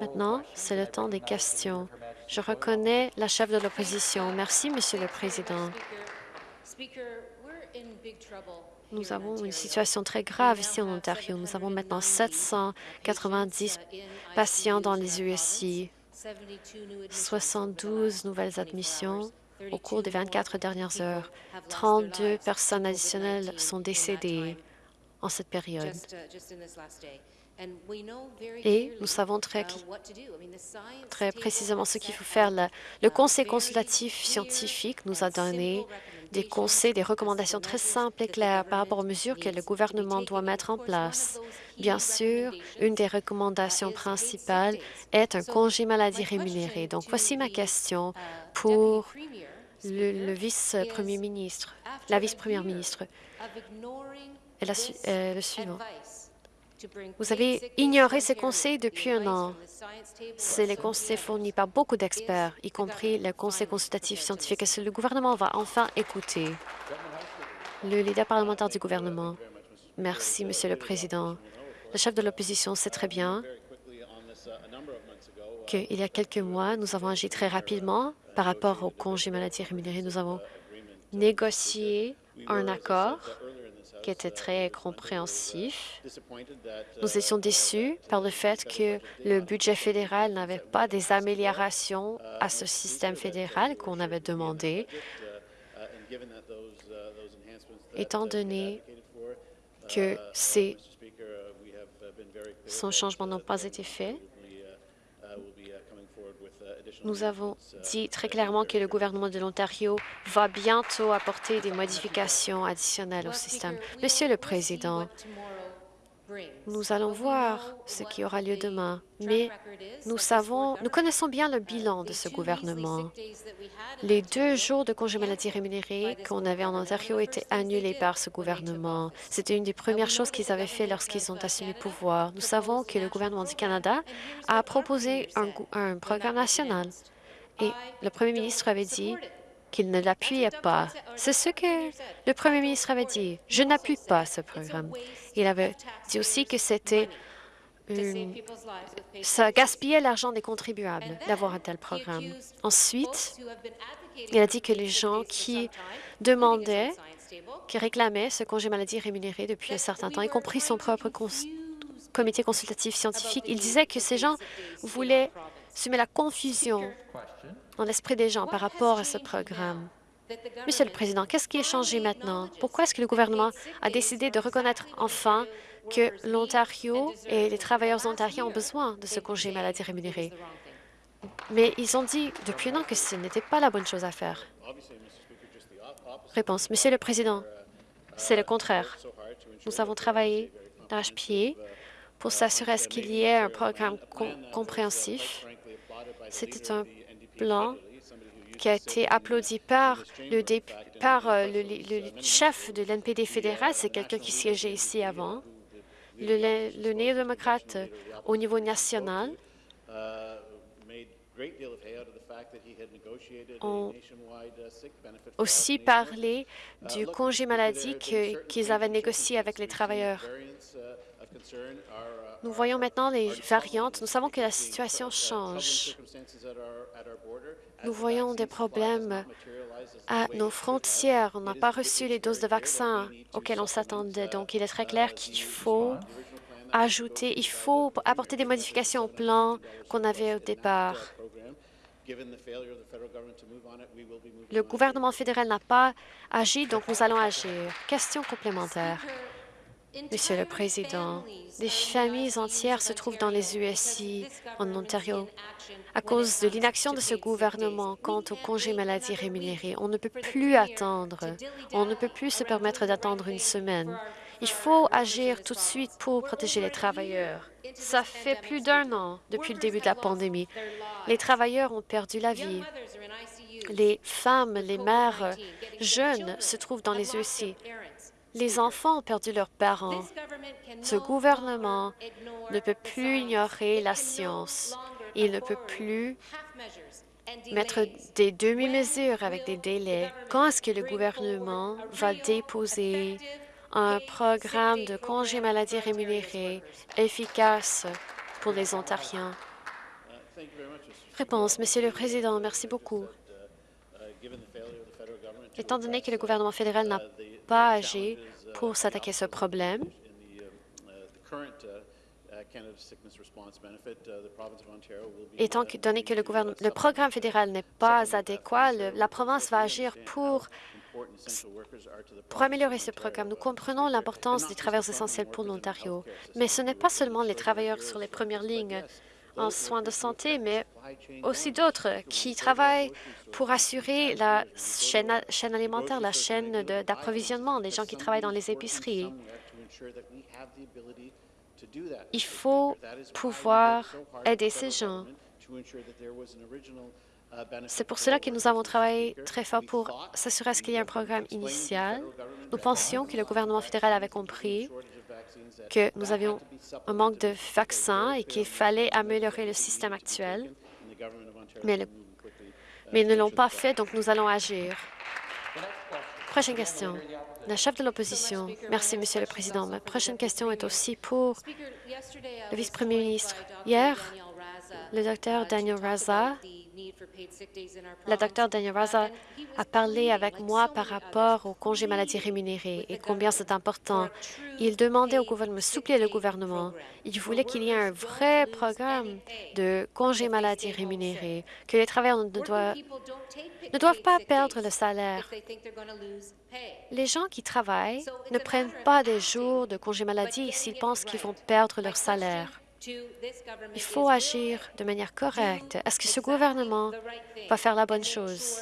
Maintenant, c'est le temps des questions. Je reconnais la chef de l'opposition. Merci, Monsieur le Président. Nous avons une situation très grave ici en Ontario. Nous avons maintenant 790 patients dans les USI, 72 nouvelles admissions au cours des 24 dernières heures. 32 personnes additionnelles sont décédées en cette période. Et nous savons très, très précisément ce qu'il faut faire. Le Conseil consultatif scientifique nous a donné des conseils, des recommandations très simples et claires par rapport aux mesures que le gouvernement doit mettre en place. Bien sûr, une des recommandations principales est un congé maladie rémunéré. Donc, voici ma question pour le, vice-premier ministre, la vice-première ministre. Et euh, le suivant. Vous avez ignoré ces conseils depuis un an. C'est les conseils fournis par beaucoup d'experts, y compris le Conseil consultatif scientifique. Que le gouvernement va enfin écouter? Le leader parlementaire du gouvernement. Merci, Monsieur le Président. Le chef de l'opposition sait très bien qu'il y a quelques mois, nous avons agi très rapidement par rapport au congé maladie rémunéré. Nous avons négocié un accord qui était très compréhensif. Nous étions déçus par le fait que le budget fédéral n'avait pas des améliorations à ce système fédéral qu'on avait demandé, étant donné que ces, son changement n'ont pas été faits. Nous avons dit très clairement que le gouvernement de l'Ontario va bientôt apporter des modifications additionnelles au système. Monsieur le Président, nous allons voir ce qui aura lieu demain, mais nous savons, nous connaissons bien le bilan de ce gouvernement. Les deux jours de congé maladie rémunéré qu'on avait en Ontario étaient annulés par ce gouvernement. C'était une des premières choses qu'ils avaient fait lorsqu'ils ont assumé le pouvoir. Nous savons que le gouvernement du Canada a proposé un, un programme national et le premier ministre avait dit qu'il ne l'appuyait pas. C'est ce que le premier ministre avait dit. Je n'appuie pas ce programme. Il avait dit aussi que c'était ça gaspillait l'argent des contribuables d'avoir un tel programme. Ensuite, il a dit que les gens qui demandaient, qui réclamaient ce congé maladie rémunéré depuis un certain temps, y compris son propre comité consultatif scientifique, il disait que ces gens voulaient semer la confusion dans l'esprit des gens par rapport à ce programme. Monsieur le Président, qu'est-ce qui est changé maintenant? Pourquoi est-ce que le gouvernement a décidé de reconnaître enfin que l'Ontario et les travailleurs ontariens ont besoin de ce congé maladie rémunéré? Mais ils ont dit depuis un an que ce n'était pas la bonne chose à faire. Réponse. Monsieur le Président, c'est le contraire. Nous avons travaillé d'arrache-pied pour s'assurer qu'il y ait un programme compréhensif. C'était un plan qui a été applaudi par le, par, euh, chef de l'NPD fédéral, c'est quelqu'un qui siégeait ici avant, le, néo-démocrate au niveau national, ont aussi parlé du congé maladie qu'ils avaient négocié avec les travailleurs. Nous voyons maintenant les variantes. Nous savons que la situation change. Nous voyons des problèmes à nos frontières. On n'a pas reçu les doses de vaccins auxquelles on s'attendait. Donc, il est très clair qu'il faut ajouter, il faut apporter des modifications au plan qu'on avait au départ. Le gouvernement fédéral n'a pas agi, donc nous allons agir. Question complémentaire. Monsieur le Président, des familles entières se trouvent dans les USI en Ontario à cause de l'inaction de ce gouvernement quant au congé maladie rémunéré. On ne peut plus attendre. On ne peut plus se permettre d'attendre une semaine. Il faut agir tout de suite pour protéger les travailleurs. Ça fait plus d'un an depuis le début de la pandémie. Les travailleurs ont perdu la vie. Les femmes, les mères jeunes se trouvent dans les USI. Les enfants ont perdu leurs parents. Ce gouvernement ne peut plus ignorer la science. Il ne peut plus mettre des demi-mesures avec des délais. Quand est-ce que le gouvernement va déposer un programme de congé maladie rémunéré efficace pour les Ontariens? Réponse, Monsieur le Président, merci beaucoup. Étant donné que le gouvernement fédéral n'a pas agi pour s'attaquer à ce problème, étant donné que le, le programme fédéral n'est pas adéquat, la province va agir pour pour améliorer ce programme, nous comprenons l'importance des travailleurs essentiels pour l'Ontario, mais ce n'est pas seulement les travailleurs sur les premières lignes en soins de santé, mais aussi d'autres qui travaillent pour assurer la chaîne, alimentaire, la chaîne d'approvisionnement, des gens qui travaillent dans les épiceries. Il faut pouvoir aider ces gens. C'est pour cela que nous avons travaillé très fort pour s'assurer qu'il y ait un programme initial. Nous pensions que le gouvernement fédéral avait compris que nous avions un manque de vaccins et qu'il fallait améliorer le système actuel, mais, ils ne l'ont pas fait, donc nous allons agir. Prochaine question. La chef de l'opposition. Merci, Monsieur le Président. Ma prochaine question est aussi pour le vice-premier ministre. Hier, le docteur Daniel Raza la docteur Daniel Raza a parlé avec moi par rapport au congé maladie rémunéré et combien c'est important. Il demandait au gouvernement de soupler le gouvernement. Il voulait qu'il y ait un vrai programme de congé maladie rémunéré, que les travailleurs ne doivent, ne doivent pas perdre le salaire. Les gens qui travaillent ne prennent pas des jours de congé maladie s'ils pensent qu'ils vont perdre leur salaire. Il faut agir de manière correcte. Est-ce que ce gouvernement va faire la bonne chose?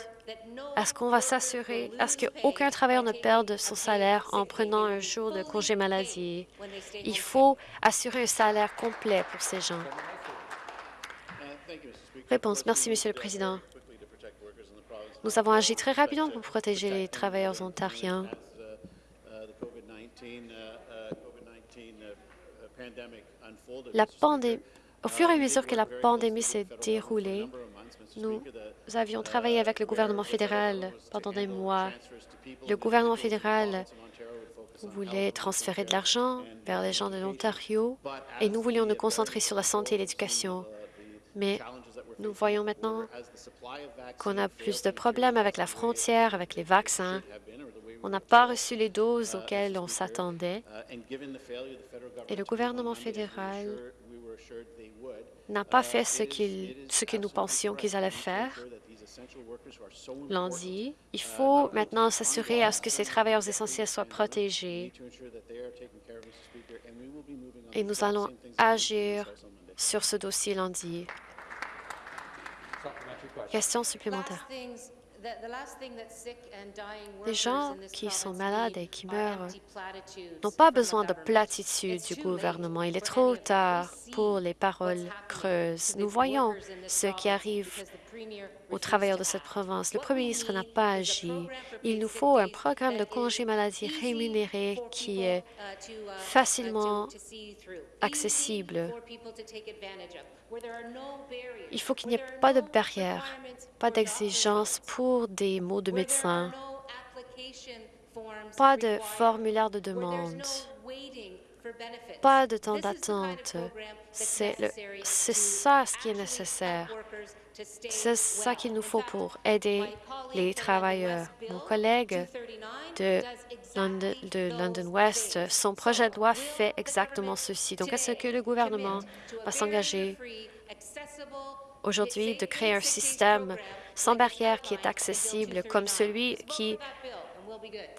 Est-ce qu'on va s'assurer, est-ce qu'aucun travailleur ne perde son salaire en prenant un jour de congé maladie? Il faut assurer un salaire complet pour ces gens. Réponse. Merci, Monsieur le Président. Nous avons agi très rapidement pour protéger les travailleurs ontariens. Au fur et à mesure que la pandémie s'est déroulée, nous avions travaillé avec le gouvernement fédéral pendant des mois. Le gouvernement fédéral voulait transférer de l'argent vers les gens de l'Ontario et nous voulions nous concentrer sur la santé et l'éducation. Mais nous voyons maintenant qu'on a plus de problèmes avec la frontière, avec les vaccins. On n'a pas reçu les doses auxquelles on s'attendait et le gouvernement fédéral n'a pas fait ce, ce que nous pensions qu'ils allaient faire lundi. Il faut maintenant s'assurer à ce que ces travailleurs essentiels soient protégés et nous allons agir sur ce dossier lundi. Question supplémentaire. Les gens qui sont malades et qui meurent n'ont pas besoin de platitudes du gouvernement. Il est trop tard pour les paroles creuses. Nous voyons ce qui arrive aux travailleurs de cette province. Le premier ministre n'a pas agi. Il nous faut un programme de congé maladie rémunéré qui est facilement accessible. Il faut qu'il n'y ait pas de barrières, pas d'exigences pour des mots de médecin, pas de formulaire de demande, pas de temps d'attente. C'est ça ce qui est nécessaire. C'est ça qu'il nous faut pour aider les travailleurs. Mon collègue de London, de London West, son projet de loi fait exactement ceci. Donc, est-ce que le gouvernement va s'engager aujourd'hui de créer un système sans barrière qui est accessible comme celui qui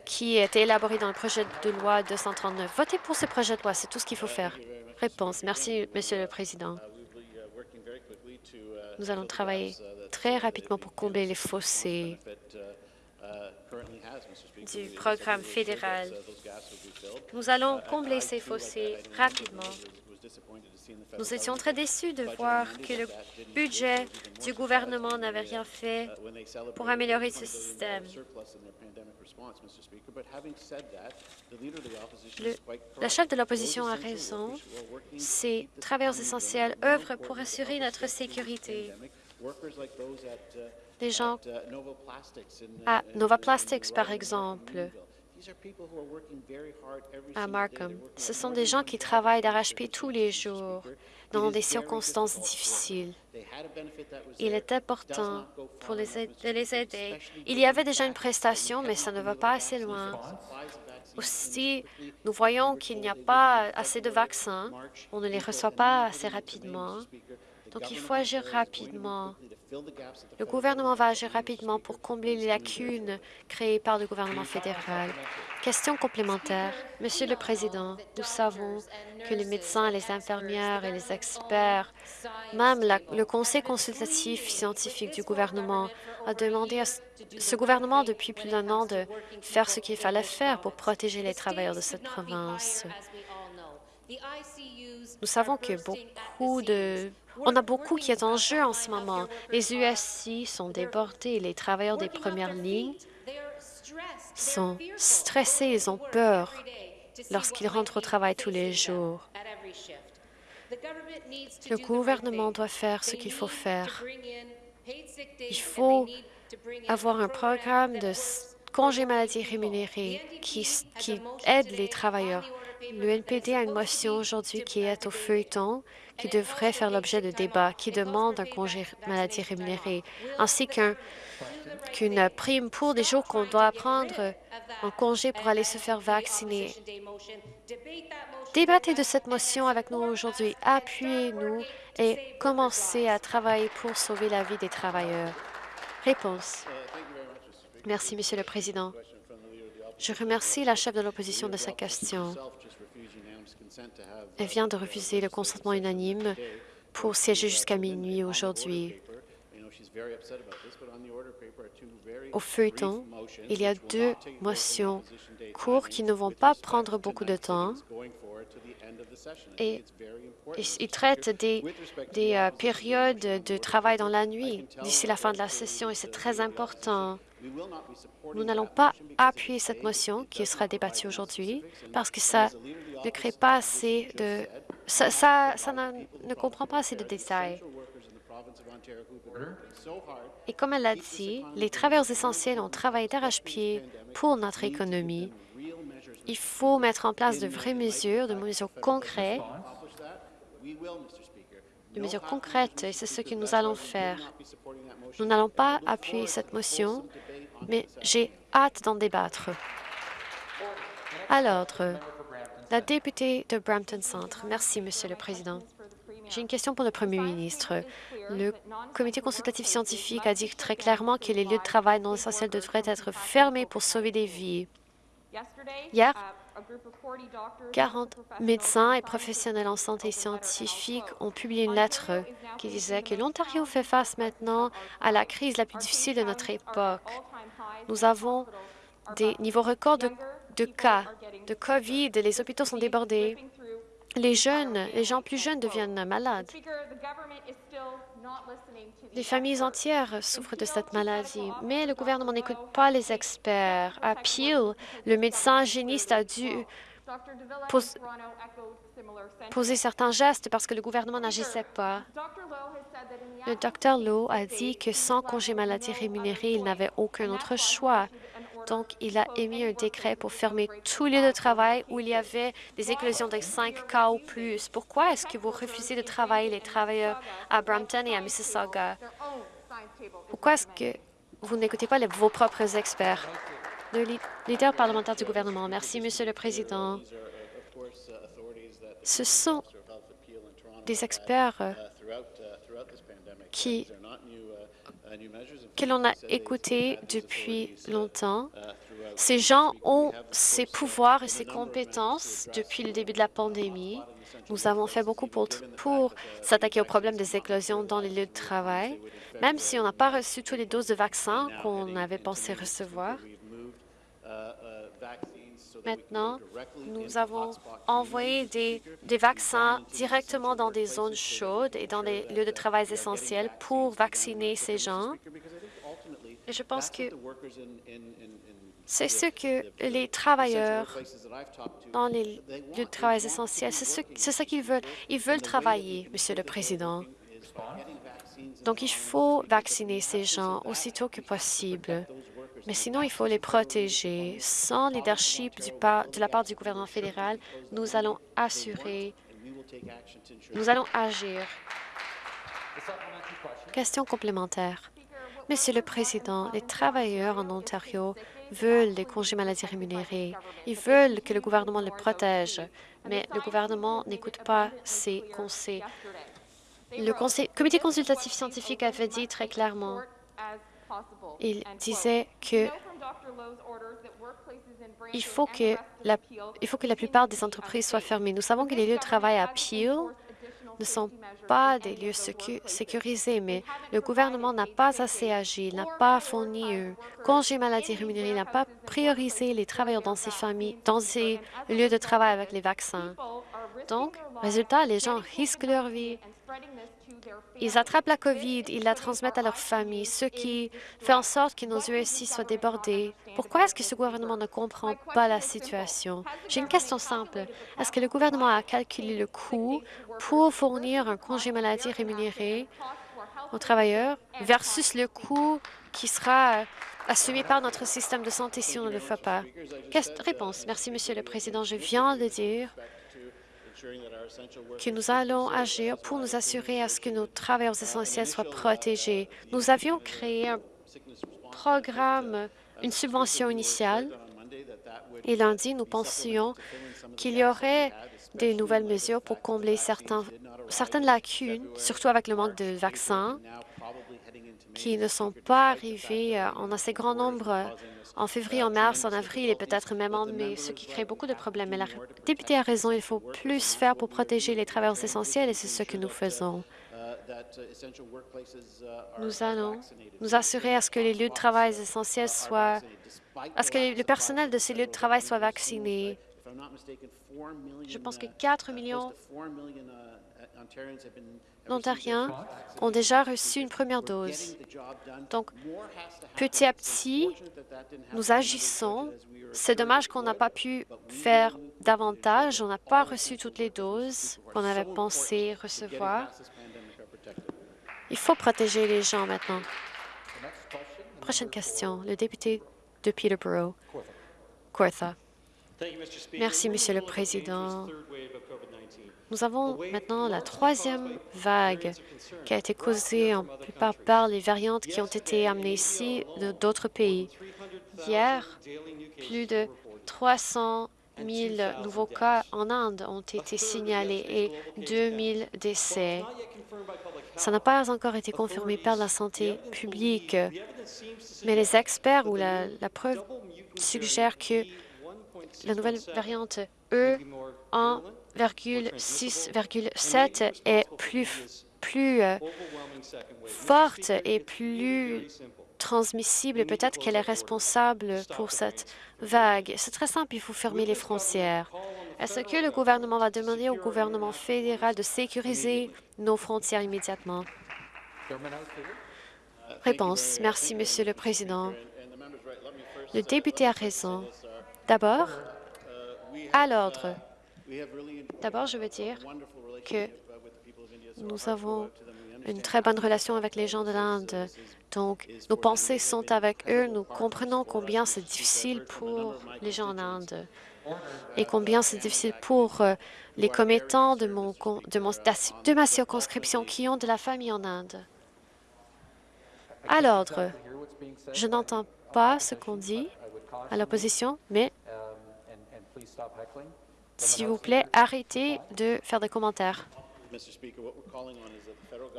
qui est élaboré dans le projet de loi 239. Votez pour ce projet de loi, c'est tout ce qu'il faut faire. Réponse. Merci, Monsieur le Président. Nous allons travailler très rapidement pour combler les fossés du programme fédéral. Nous allons combler ces fossés rapidement. Nous étions très déçus de voir que le budget du gouvernement n'avait rien fait pour améliorer ce système. la chef de l'opposition a raison. Ces travailleurs essentiels œuvrent pour assurer notre sécurité. Les gens à Nova Plastics, par exemple, à Markham. Ce sont des gens qui travaillent d'arrache-pied tous les jours dans des circonstances difficiles. Il est important pour les de les aider. Il y avait déjà une prestation, mais ça ne va pas assez loin. Aussi, nous voyons qu'il n'y a pas assez de vaccins. On ne les reçoit pas assez rapidement. Donc, il faut agir rapidement. Le gouvernement va agir rapidement pour combler les lacunes créées par le gouvernement fédéral. Question complémentaire. Monsieur le Président, nous savons que les médecins, les infirmières et les experts, même le Conseil consultatif scientifique du gouvernement, a demandé à ce gouvernement depuis plus d'un an de faire ce qu'il fallait faire pour protéger les travailleurs de cette province. Nous savons que beaucoup de on a beaucoup qui est en jeu en ce moment. Les USC sont débordés. Les travailleurs des premières lignes sont stressés, ils ont peur lorsqu'ils rentrent au travail tous les jours. Le gouvernement doit faire ce qu'il faut faire. Il faut avoir un programme de congé maladie rémunéré qui, qui aide les travailleurs. Le NPD a une motion aujourd'hui qui est au feuilleton qui devrait faire l'objet de débats, qui demande un congé maladie rémunéré, ainsi qu'une prime pour des jours qu'on doit prendre en congé pour aller se faire vacciner. Débattez de cette motion avec nous aujourd'hui, appuyez-nous et commencez à travailler pour sauver la vie des travailleurs. Réponse. Merci, Monsieur le Président. Je remercie la chef de l'opposition de sa question. Elle vient de refuser le consentement unanime pour siéger jusqu'à minuit aujourd'hui. Au feuilleton, il y a deux motions courtes qui ne vont pas prendre beaucoup de temps et ils traitent des, des euh, périodes de travail dans la nuit d'ici la fin de la session et c'est très important. Nous n'allons pas appuyer cette motion qui sera débattue aujourd'hui parce que ça ne crée pas assez de... Ça, ça, ne, comprend pas assez de détails. Et comme elle l'a dit, les travailleurs essentiels ont travaillé d'arrache-pied pour notre économie. Il faut mettre en place de vraies mesures, de mesures concrètes, de mesures concrètes, et c'est ce que nous allons faire. Nous n'allons pas appuyer cette motion, mais j'ai hâte d'en débattre. À l'ordre, la députée de Brampton Centre. Merci, Monsieur le Président. J'ai une question pour le Premier ministre. Le comité consultatif scientifique a dit très clairement que les lieux de travail non essentiels devraient être fermés pour sauver des vies. Hier, 40 médecins et professionnels en santé scientifique ont publié une lettre qui disait que l'Ontario fait face maintenant à la crise la plus difficile de notre époque. Nous avons des niveaux records de, cas de COVID. Les hôpitaux sont débordés. Les jeunes, les gens plus jeunes deviennent malades. Les familles entières souffrent de cette maladie, mais le gouvernement n'écoute pas les experts. À Peel, le médecin hygiéniste a dû poser certains gestes parce que le gouvernement n'agissait pas. Le docteur Lowe a dit que sans congé maladie rémunéré, il n'avait aucun autre choix. Donc, il a émis un décret pour fermer tous les lieux de travail où il y avait des éclosions de 5 cas ou plus. Pourquoi est-ce que vous refusez de travailler les travailleurs à Brampton et à Mississauga? Pourquoi est-ce que vous n'écoutez pas vos propres experts? Le leader parlementaire du gouvernement. Merci, Monsieur le Président. Ce sont des experts euh, qui, que l'on a écoutés depuis longtemps. Ces gens ont ces pouvoirs et ces compétences depuis le début de la pandémie. Nous avons fait beaucoup pour, pour s'attaquer au problème des éclosions dans les lieux de travail, même si on n'a pas reçu toutes les doses de vaccins qu'on avait pensé recevoir. Maintenant, nous avons envoyé des, des, vaccins directement dans des zones chaudes et dans des lieux de travail essentiels pour vacciner ces gens. Et je pense que c'est ce que les travailleurs dans les lieux de travail essentiels, c'est ce, ce qu'ils veulent. Ils veulent travailler, Monsieur le Président. Donc, il faut vacciner ces gens aussitôt que possible. Mais sinon, il faut les protéger. Sans leadership de la part du gouvernement fédéral, nous allons assurer, nous allons agir. Question complémentaire. Monsieur le Président, les travailleurs en Ontario veulent des congés maladie rémunérés. Ils veulent que le gouvernement les protège, mais le gouvernement n'écoute pas ces conseils. Le comité consultatif scientifique avait dit très clairement, il disait que il faut que, la, il faut que la plupart des entreprises soient fermées. Nous savons que les lieux de travail à Peel ne sont pas des lieux sécurisés, mais le gouvernement n'a pas assez agi, n'a pas fourni un congé maladie rémunéré, n'a pas priorisé les travailleurs dans ces familles, dans ces lieux de travail avec les vaccins. Donc, résultat, les gens risquent leur vie ils attrapent la COVID, ils la transmettent à leurs familles, ce qui fait en sorte que nos USI soient débordés. Pourquoi est-ce que ce gouvernement ne comprend pas la situation? J'ai une question simple. Est-ce que le gouvernement a calculé le coût pour fournir un congé maladie rémunéré aux travailleurs versus le coût qui sera assumé par notre système de santé si on ne le fait pas? Réponse. Merci, Monsieur le Président. Je viens de dire que nous allons agir pour nous assurer à ce que nos travailleurs essentiels soient protégés. Nous avions créé un programme, une subvention initiale, et lundi, nous pensions qu'il y aurait des nouvelles mesures pour combler certaines lacunes, surtout avec le manque de vaccins, qui ne sont pas arrivés euh, en assez grand nombre en février, en mars, en avril et peut-être même en mai, ce qui crée beaucoup de problèmes. Mais la députée a raison, il faut plus faire pour protéger les travailleurs essentiels et c'est ce que nous faisons. Nous allons nous assurer à ce que les lieux de travail essentiels soient, à ce que le personnel de ces lieux de travail soit vacciné. Je pense que 4 millions d'Ontariens ont déjà reçu une première dose. Donc, petit à petit, nous agissons. C'est dommage qu'on n'a pas pu faire davantage. On n'a pas reçu toutes les doses qu'on avait pensé recevoir. Il faut protéger les gens maintenant. Prochaine question, le député de Peterborough, Cortha. Merci, Monsieur le Président. Nous avons maintenant la troisième vague qui a été causée en plupart par les variantes qui ont été amenées ici d'autres pays. Hier, plus de 300 000 nouveaux cas en Inde ont été signalés et 2 000 décès. Ça n'a pas encore été confirmé par la santé publique, mais les experts ou la, preuve suggèrent que la nouvelle variante E1,6,7 est plus, plus euh, forte et plus transmissible peut-être qu'elle est responsable pour cette vague. C'est très simple, il faut fermer les frontières. Est-ce que le gouvernement va demander au gouvernement fédéral de sécuriser nos frontières immédiatement? Réponse. Merci, Monsieur le Président. Le député a raison. D'abord, à l'ordre. D'abord, je veux dire que nous avons une très bonne relation avec les gens de l'Inde. Donc, nos pensées sont avec eux. Nous comprenons combien c'est difficile pour les gens en Inde et combien c'est difficile pour euh, les commettants de, mon, de, de ma circonscription qui ont de la famille en Inde. À l'ordre, je n'entends pas ce qu'on dit à l'opposition, mais s'il vous plaît, arrêtez de faire des commentaires.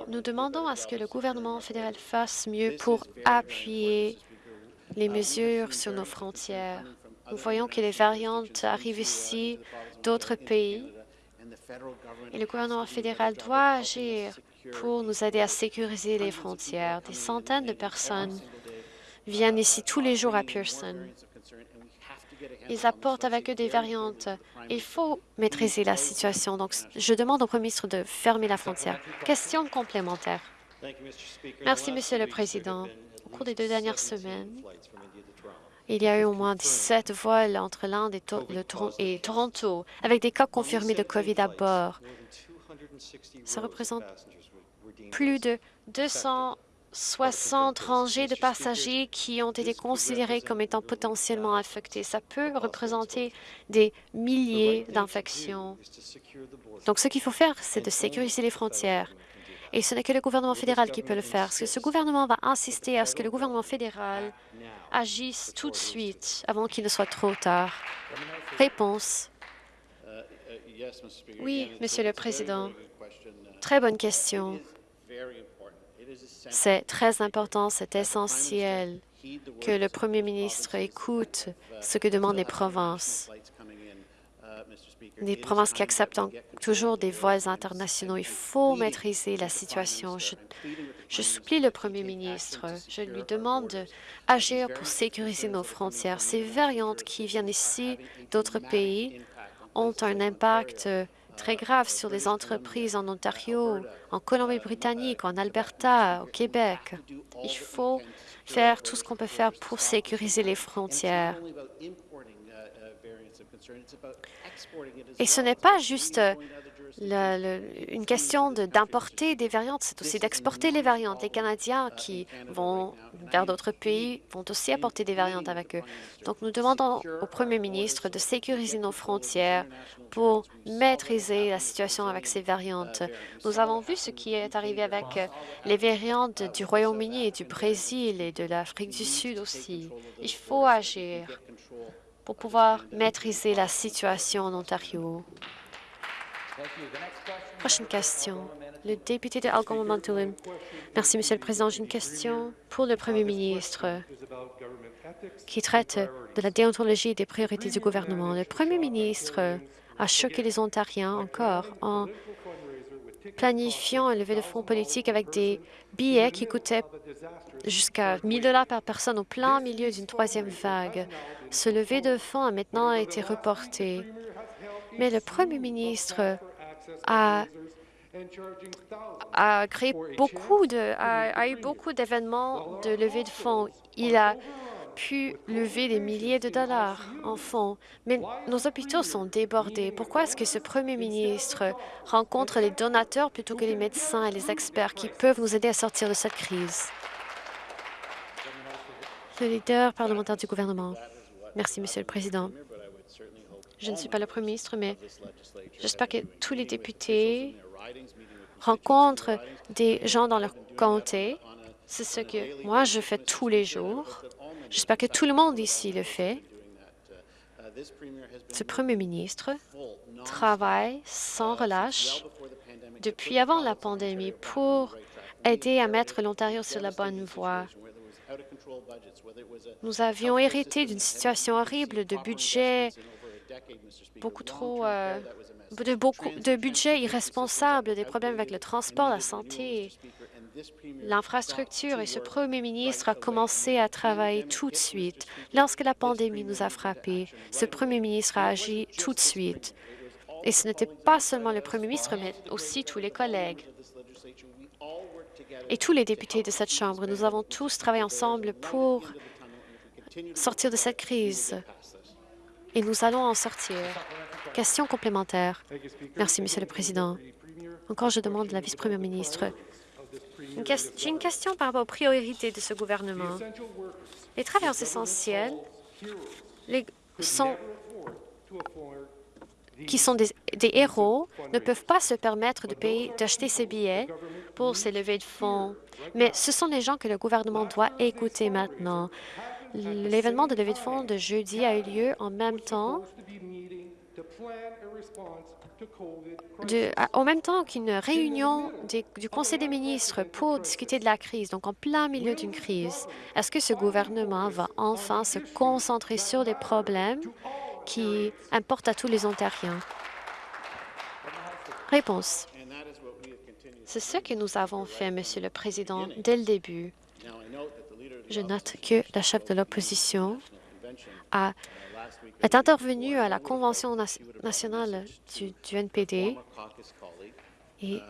Nous demandons à ce que le gouvernement fédéral fasse mieux pour appuyer les mesures sur nos frontières. Nous voyons que les variantes arrivent ici d'autres pays et le gouvernement fédéral doit agir pour nous aider à sécuriser les frontières. Des centaines de personnes viennent ici tous les jours à Pearson. Ils apportent avec eux des variantes. Il faut maîtriser la situation. Donc, je demande au Premier ministre de fermer la frontière. Question complémentaire. Merci, Monsieur le Président. Au cours des deux dernières semaines, il y a eu au moins 17 vols entre l'Inde et, Toronto, avec des cas confirmés de COVID à bord. Ça représente plus de 200 60 rangées de passagers qui ont été considérés comme étant potentiellement infectés. Ça peut représenter des milliers d'infections. Donc, ce qu'il faut faire, c'est de sécuriser les frontières. Et ce n'est que le gouvernement fédéral qui peut le faire. Ce gouvernement va insister à ce que le gouvernement fédéral agisse tout de suite avant qu'il ne soit trop tard. Réponse. Oui, Monsieur le Président. Très bonne question. C'est très important, c'est essentiel que le Premier ministre écoute ce que demandent les provinces. Les provinces qui acceptent toujours des vols internationaux. Il faut maîtriser la situation. Je, je supplie le Premier ministre, je lui demande d'agir pour sécuriser nos frontières. Ces variantes qui viennent ici d'autres pays ont un impact très grave sur les entreprises en Ontario, en Colombie-Britannique, en Alberta, au Québec. Il faut faire tout ce qu'on peut faire pour sécuriser les frontières. Et ce n'est pas juste une question d'importer des variantes, c'est aussi d'exporter les variantes. Les Canadiens qui vont vers d'autres pays vont aussi apporter des variantes avec eux. Donc, nous demandons au Premier ministre de sécuriser nos frontières pour maîtriser la situation avec ces variantes. Nous avons vu ce qui est arrivé avec les variantes du Royaume-Uni et du Brésil et de l'Afrique du Sud aussi. Il faut agir pour pouvoir maîtriser la situation en Ontario. Prochaine question. Le député de Algoma-Manitoulin. Merci, Monsieur le Président. J'ai une question pour le Premier ministre qui traite de la déontologie et des priorités du gouvernement. Le Premier ministre a choqué les Ontariens encore en planifiant un levée de fonds politique avec des billets qui coûtaient jusqu'à 1000 dollars par personne au plein milieu d'une troisième vague. Ce levé de fonds a maintenant été reporté mais le premier ministre a, créé beaucoup de, a, eu beaucoup d'événements de levée de fonds. Il a pu lever des milliers de dollars en fonds, mais nos hôpitaux sont débordés. Pourquoi est-ce que ce premier ministre rencontre les donateurs plutôt que les médecins et les experts qui peuvent nous aider à sortir de cette crise? Le leader parlementaire du gouvernement. Merci, Monsieur le Président. Je ne suis pas le Premier ministre, mais j'espère que tous les députés rencontrent des gens dans leur comté. C'est ce que moi, je fais tous les jours. J'espère que tout le monde ici le fait. Ce Premier ministre travaille sans relâche depuis avant la pandémie pour aider à mettre l'Ontario sur la bonne voie. Nous avions hérité d'une situation horrible de budget beaucoup trop euh, de, beaucoup, de budget irresponsable, des problèmes avec le transport, la santé, l'infrastructure. Et ce premier ministre a commencé à travailler tout de suite. Lorsque la pandémie nous a frappés, ce premier ministre a agi tout de suite. Et ce n'était pas seulement le premier ministre, mais aussi tous les collègues et tous les députés de cette Chambre. Nous avons tous travaillé ensemble pour sortir de cette crise et nous allons en sortir. Question complémentaire. Merci, Monsieur le Président. Encore, je demande la vice-première ministre. J'ai une question par rapport aux priorités de ce gouvernement. Les travailleurs essentiels qui sont des, héros ne peuvent pas se permettre d'acheter ces billets pour ces levées de fonds. Mais ce sont les gens que le gouvernement doit écouter maintenant. L'événement de levée de fonds de jeudi a eu lieu en même temps même temps qu'une réunion du Conseil des ministres pour discuter de la crise, donc en plein milieu d'une crise. Est-ce que ce gouvernement va enfin se concentrer sur des problèmes qui importent à tous les Ontariens? Réponse. C'est ce que nous avons fait, Monsieur le Président, dès le début. Je note que la chef de l'opposition est intervenue à la Convention nationale du, NPD et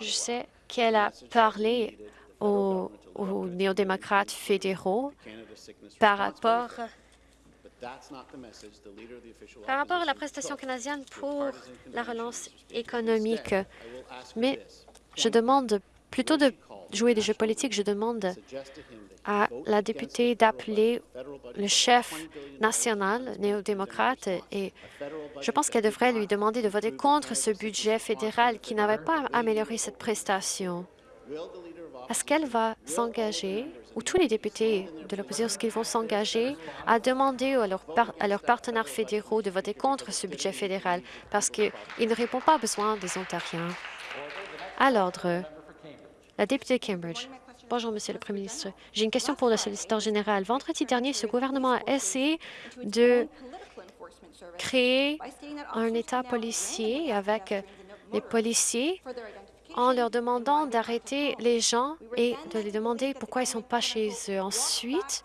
je sais qu'elle a parlé aux, aux néo-démocrates fédéraux par rapport par rapport à la prestation canadienne pour la relance économique. Mais je demande, plutôt de jouer des jeux politiques, je demande à la députée d'appeler le chef national néo-démocrate et je pense qu'elle devrait lui demander de voter contre ce budget fédéral qui n'avait pas amélioré cette prestation. Est-ce qu'elle va s'engager, ou tous les députés de l'opposition, est-ce qu'ils vont s'engager à demander à, à leurs partenaires fédéraux de voter contre ce budget fédéral? Parce qu'il ne répond pas aux besoins des Ontariens? À l'ordre, la députée Cambridge. Bonjour, Monsieur le Premier ministre. J'ai une question pour le solliciteur général. Vendredi dernier, ce gouvernement a essayé de créer un État policier avec les policiers en leur demandant d'arrêter les gens et de les demander pourquoi ils ne sont pas chez eux. Ensuite,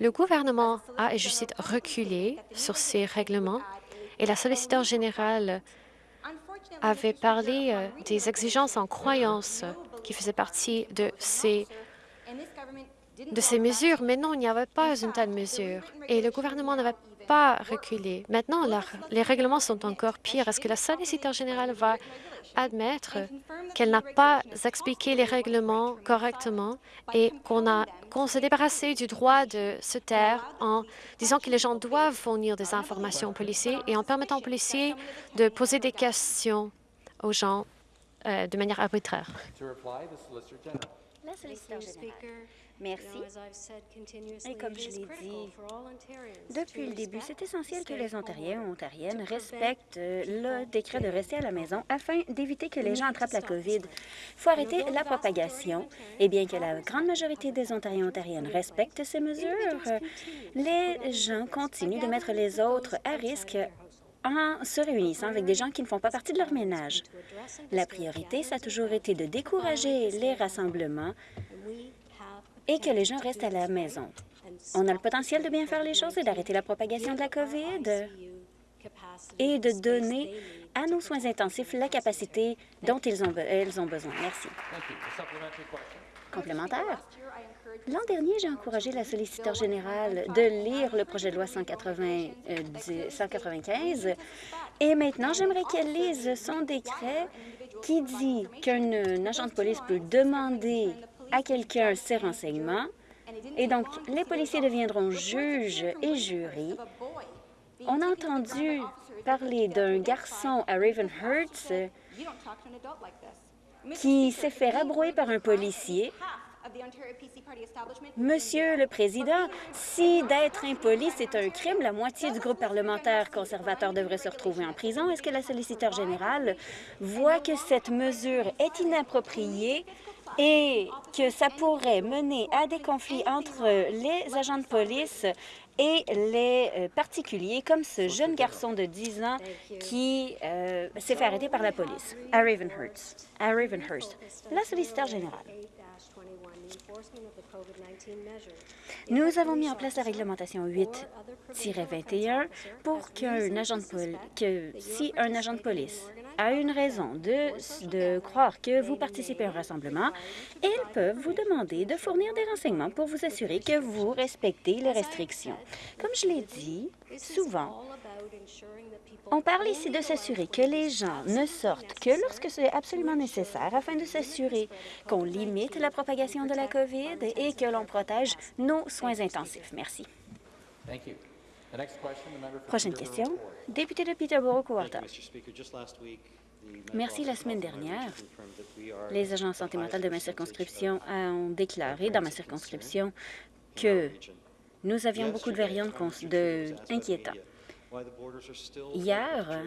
le gouvernement a, et je cite, reculé sur ces règlements et la solliciteur générale avait parlé euh, des exigences en croyance qui faisaient partie de ces, de ces mesures, mais non, il n'y avait pas une telle mesure et le gouvernement n'avait pas reculé. Maintenant, les règlements sont encore pires. Est-ce que la solliciteur générale va admettre qu'elle n'a pas expliqué les règlements correctement et qu'on a qu'on s'est débarrassé du droit de se taire en disant que les gens doivent fournir des informations aux policiers et en permettant aux policiers de poser des questions aux gens? Euh, de manière arbitraire. La solliciteur générale. Merci. Et comme je l'ai dit depuis le début, c'est essentiel que les Ontariens ou Ontariennes respectent euh, le décret de rester à la maison afin d'éviter que les gens attrapent la COVID. Il faut arrêter la propagation. Et bien que la grande majorité des Ontariens et Ontariennes respectent ces mesures, les gens continuent de mettre les autres à risque en se réunissant avec des gens qui ne font pas partie de leur ménage. La priorité, ça a toujours été de décourager les rassemblements et que les gens restent à la maison. On a le potentiel de bien faire les choses et d'arrêter la propagation de la COVID et de donner à nos soins intensifs la capacité dont ils ont, elles ont besoin. Merci. L'an dernier, j'ai encouragé la solliciteur générale de lire le projet de loi 180, 195 euh, et maintenant, j'aimerais qu'elle lise son décret qui dit qu'un agent de police peut demander à quelqu'un ses renseignements. Et donc, les policiers deviendront juges et jurys. On a entendu parler d'un garçon à Ravenhurst qui s'est fait rabrouer par un policier. Monsieur le Président, si d'être impoli, c'est un crime, la moitié du groupe parlementaire conservateur devrait se retrouver en prison. Est-ce que la solliciteur générale voit que cette mesure est inappropriée et que ça pourrait mener à des conflits entre les agents de police et les euh, particuliers, comme ce jeune garçon de 10 ans qui euh, s'est fait arrêter par la police à Ravenhurst. À Ravenhurst. La solliciteur générale. Nous avons mis en place la réglementation 8-21 pour qu'un agent de que si un agent de police a une raison de, de croire que vous participez à un rassemblement, ils peuvent vous demander de fournir des renseignements pour vous assurer que vous respectez les restrictions. Comme je l'ai dit, souvent, on parle ici de s'assurer que les gens ne sortent que lorsque c'est absolument nécessaire afin de s'assurer qu'on limite la propagation de la COVID et que l'on protège nos soins intensifs. Merci. Prochaine question. Député de Peterborough-Cowarta. Merci. La semaine dernière, les agents de santé mentale de ma circonscription ont déclaré dans ma circonscription que nous avions beaucoup de variantes de... inquiétants. Hier,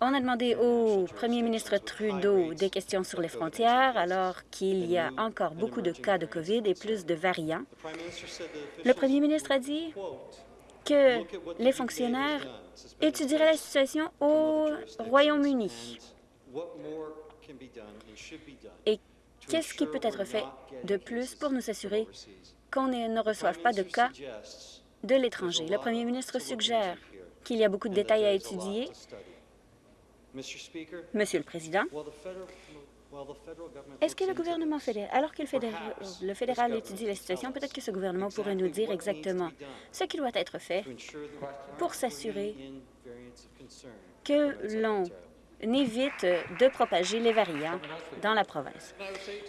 on a demandé au premier ministre Trudeau des questions sur les frontières alors qu'il y a encore beaucoup de cas de COVID et plus de variants. Le premier ministre a dit que les fonctionnaires étudieraient la situation au Royaume-Uni. Et qu'est-ce qui peut être fait de plus pour nous assurer qu'on ne reçoive pas de cas de l'étranger? Le premier ministre suggère qu'il y a beaucoup de détails à étudier. Monsieur le Président, est-ce que le gouvernement fédéral, alors que le fédéral, le fédéral étudie la situation, peut-être que ce gouvernement pourrait nous dire exactement ce qui doit être fait pour s'assurer que l'on évite de propager les variants dans la province?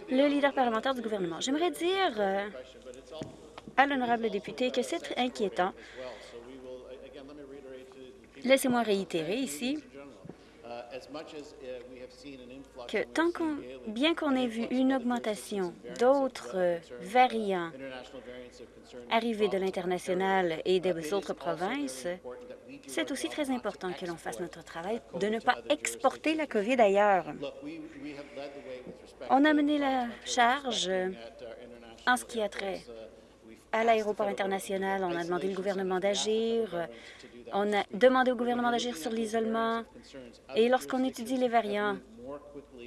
Le leader parlementaire du gouvernement, j'aimerais dire euh, à l'honorable député que c'est inquiétant. Laissez-moi réitérer ici que bien qu'on ait vu une augmentation d'autres euh, variants arrivés de l'international et des autres provinces, c'est aussi très important que l'on fasse notre travail de ne pas exporter la COVID ailleurs. On a mené la charge en ce qui a trait à l'aéroport international. On a demandé au gouvernement d'agir. On a demandé au gouvernement d'agir sur l'isolement. Et lorsqu'on étudie les variants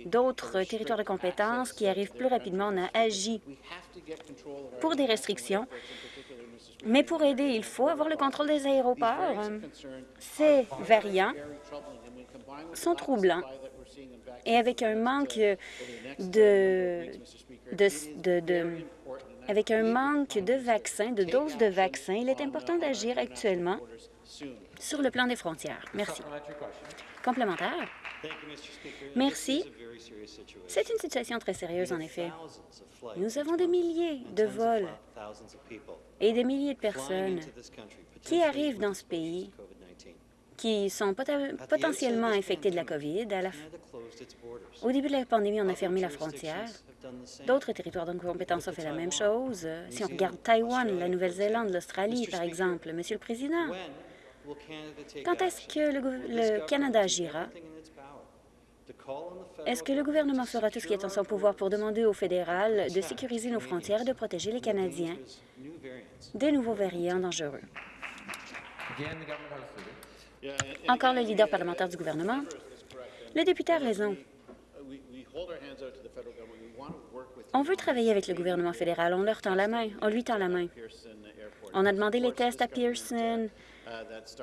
d'autres territoires de compétences qui arrivent plus rapidement, on a agi pour des restrictions. Mais pour aider, il faut avoir le contrôle des aéroports. Ces variants sont troublants et avec un manque de, avec un manque de vaccins, de doses de vaccins, il est important d'agir actuellement sur le plan des frontières. Merci. Complémentaire? Merci. C'est une situation très sérieuse, en effet. Nous avons des milliers de vols et des milliers de personnes qui arrivent dans ce pays qui sont potentiellement infectés de la COVID. Au début de la pandémie, on a fermé la frontière. D'autres territoires de compétence ont fait la même chose. Si on regarde Taïwan, la Nouvelle-Zélande, l'Australie, par exemple, Monsieur le Président, quand est-ce que le, Canada agira? Est-ce que le gouvernement fera tout ce qui est en son pouvoir pour demander au fédéral de sécuriser nos frontières et de protéger les Canadiens? Des nouveaux variants dangereux? Encore le leader parlementaire du gouvernement. Le député a raison. On veut travailler avec le gouvernement fédéral. On leur tend la main. On lui tend la main. On a demandé les tests à Pearson.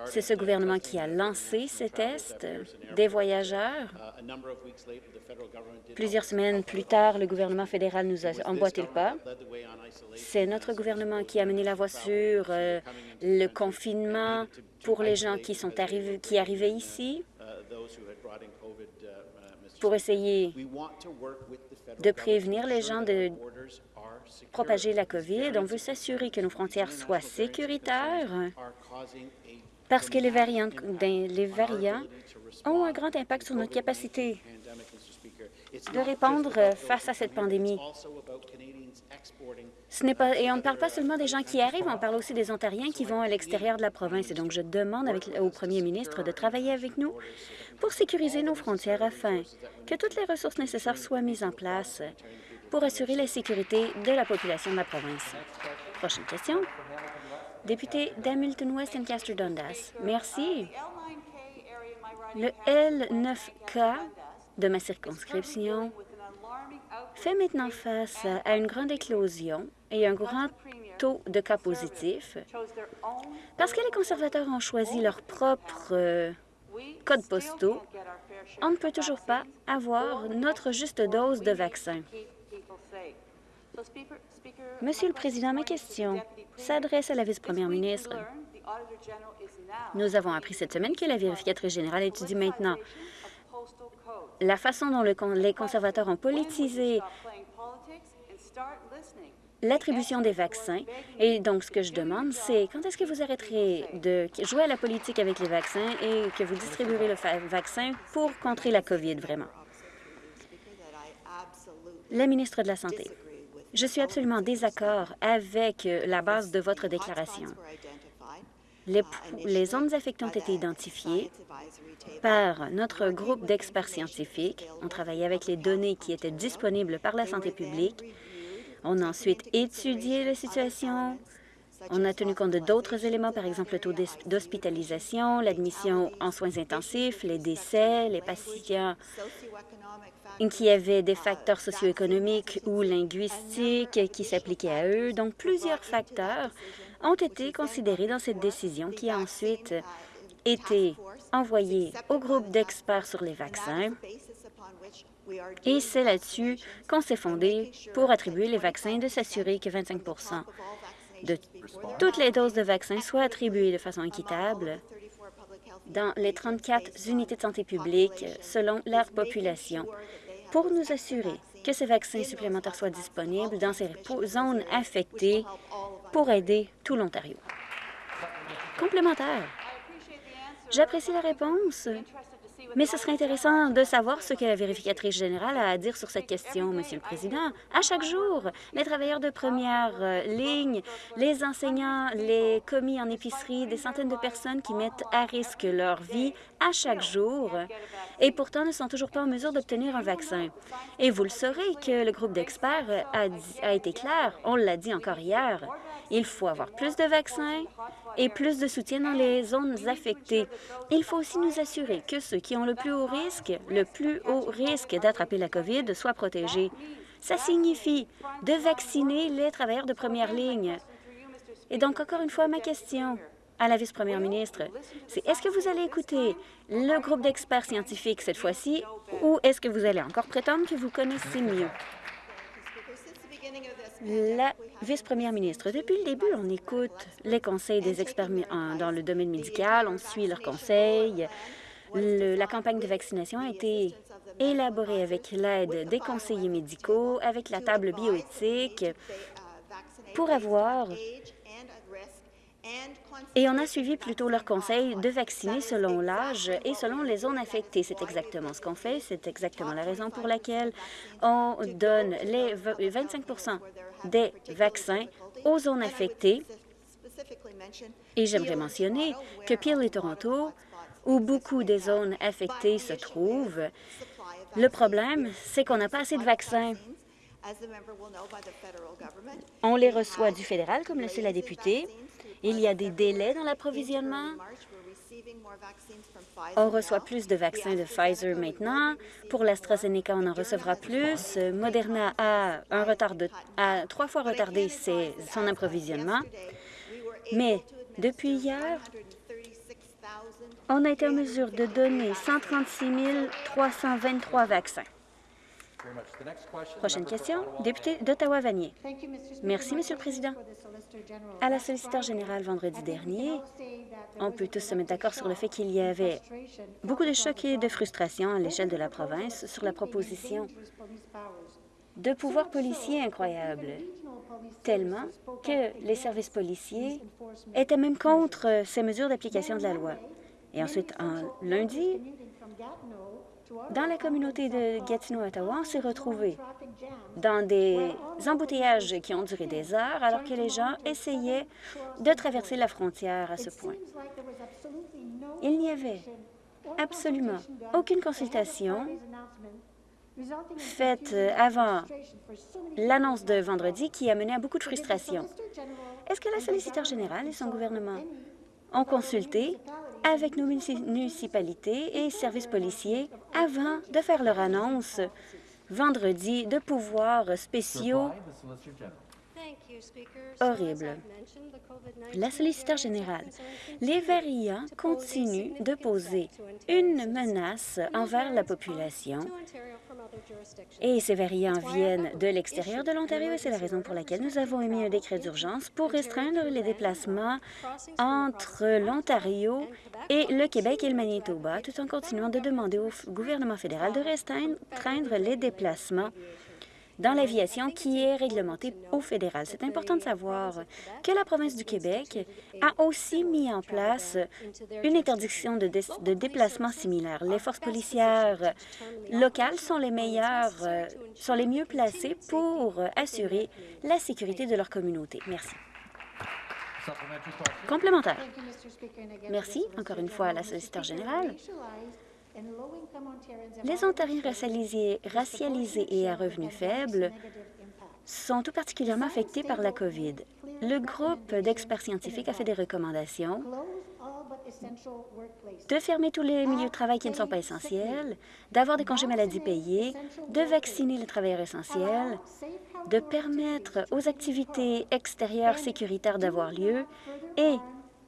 C'est ce gouvernement qui a lancé ces tests des voyageurs. Plusieurs semaines plus tard, le gouvernement fédéral nous a emboîté le pas. C'est notre gouvernement qui a mené la voie sur euh, le confinement pour les gens qui sont arrivés, arrivaient ici pour essayer de prévenir les gens de propager la COVID. On veut s'assurer que nos frontières soient sécuritaires parce que les variants, ont un grand impact sur notre capacité de répondre face à cette pandémie. Ce pas, et on ne parle pas seulement des gens qui arrivent, on parle aussi des Ontariens qui vont à l'extérieur de la province. Et donc, je demande au premier ministre de travailler avec nous pour sécuriser nos frontières afin que toutes les ressources nécessaires soient mises en place pour assurer la sécurité de la population de la province. Prochaine question. Député d'Hamilton West and Castor Dundas. Merci. Le L9K de ma circonscription fait maintenant face à une grande éclosion et un grand taux de cas positifs parce que les conservateurs ont choisi leur propre euh, code postaux. On ne peut toujours pas avoir notre juste dose de vaccin. Monsieur le Président, ma question s'adresse à la vice-première ministre. Nous avons appris cette semaine que la vérificatrice générale étudie maintenant la façon dont les conservateurs ont politisé l'attribution des vaccins. Et donc, ce que je demande, c'est quand est-ce que vous arrêterez de jouer à la politique avec les vaccins et que vous distribuerez le vaccin pour contrer la COVID, vraiment? La ministre de la Santé. Je suis absolument désaccord avec la base de votre déclaration. Les, les zones affectées ont été identifiées par notre groupe d'experts scientifiques. On travaillait avec les données qui étaient disponibles par la santé publique. On a ensuite étudié la situation. On a tenu compte d'autres éléments, par exemple le taux d'hospitalisation, l'admission en soins intensifs, les décès, les patients qui avaient des facteurs socio-économiques ou linguistiques qui s'appliquaient à eux. Donc, plusieurs facteurs ont été considérés dans cette décision qui a ensuite été envoyée au groupe d'experts sur les vaccins. Et c'est là-dessus qu'on s'est fondé pour attribuer les vaccins et de s'assurer que 25% de toutes les doses de vaccins soient attribuées de façon équitable dans les 34 unités de santé publique selon leur population pour nous assurer que ces vaccins supplémentaires soient disponibles dans ces zones affectées pour aider tout l'Ontario. Complémentaire. J'apprécie la réponse, mais ce serait intéressant de savoir ce que la vérificatrice générale a à dire sur cette question, Monsieur le Président. À chaque jour, les travailleurs de première euh, ligne, les enseignants, les commis en épicerie, des centaines de personnes qui mettent à risque leur vie à chaque jour et pourtant ne sont toujours pas en mesure d'obtenir un vaccin. Et vous le saurez que le groupe d'experts a, a été clair, on l'a dit encore hier, il faut avoir plus de vaccins et plus de soutien dans les zones affectées. Il faut aussi nous assurer que ceux qui ont le plus haut risque, le plus haut risque d'attraper la COVID soient protégés. Ça signifie de vacciner les travailleurs de première ligne. Et donc, encore une fois, ma question à la vice-première ministre, c'est est-ce que vous allez écouter le groupe d'experts scientifiques cette fois-ci ou est-ce que vous allez encore prétendre que vous connaissez mieux? La vice-première ministre, depuis le début, on écoute les conseils des experts dans le domaine médical, on suit leurs conseils. la campagne de vaccination a été élaborée avec l'aide des conseillers médicaux, avec la table bioéthique, pour avoir et on a suivi plutôt leur conseil de vacciner selon l'âge et selon les zones affectées. C'est exactement ce qu'on fait. C'est exactement la raison pour laquelle on donne les 25 des vaccins aux zones affectées. Et j'aimerais mentionner que Peel et Toronto, où beaucoup des zones affectées se trouvent, le problème, c'est qu'on n'a pas assez de vaccins. On les reçoit du fédéral, comme le sait la députée, il y a des délais dans l'approvisionnement. On reçoit plus de vaccins de Pfizer maintenant. Pour l'AstraZeneca, on en recevra plus. Moderna a, un retard de, a trois fois retardé son approvisionnement. Mais depuis hier, on a été en mesure de donner 136 323 vaccins. Prochaine question, député d'Ottawa-Vanier. Merci, Monsieur le Président. À la solliciteur générale vendredi dernier, on peut tous se mettre d'accord sur le fait qu'il y avait beaucoup de chocs et de frustration à l'échelle de la province sur la proposition de pouvoirs policiers incroyables, tellement que les services policiers étaient même contre ces mesures d'application de la loi. Et ensuite, en lundi, dans la communauté de Gatineau-Ottawa, on s'est retrouvés dans des embouteillages qui ont duré des heures alors que les gens essayaient de traverser la frontière à ce point. Il n'y avait absolument aucune consultation faite avant l'annonce de vendredi qui a mené à beaucoup de frustration. Est-ce que la solliciteur générale et son gouvernement ont consulté avec nos municipalités et services policiers avant de faire leur annonce vendredi de pouvoirs spéciaux horribles. La solliciteur générale, les variants continuent de poser une menace envers la population. et ces variants viennent de l'extérieur de l'Ontario et c'est la raison pour laquelle nous avons émis un décret d'urgence pour restreindre les déplacements entre l'Ontario et le Québec et le Manitoba, tout en continuant de demander au gouvernement fédéral de restreindre les déplacements dans l'aviation qui est réglementée au fédéral. C'est important de savoir que la province du Québec a aussi mis en place une interdiction de, de déplacement similaire. Les forces policières locales sont les meilleures, euh, sont les mieux placées pour assurer la sécurité de leur communauté. Merci. Complémentaire. Merci, encore une fois, à la solliciteur générale. Les Ontariens racialisés, et à revenus faibles sont tout particulièrement affectés par la COVID. Le groupe d'experts scientifiques a fait des recommandations de fermer tous les milieux de travail qui ne sont pas essentiels, d'avoir des congés maladie payés, de vacciner les travailleurs essentiels, de permettre aux activités extérieures sécuritaires d'avoir lieu et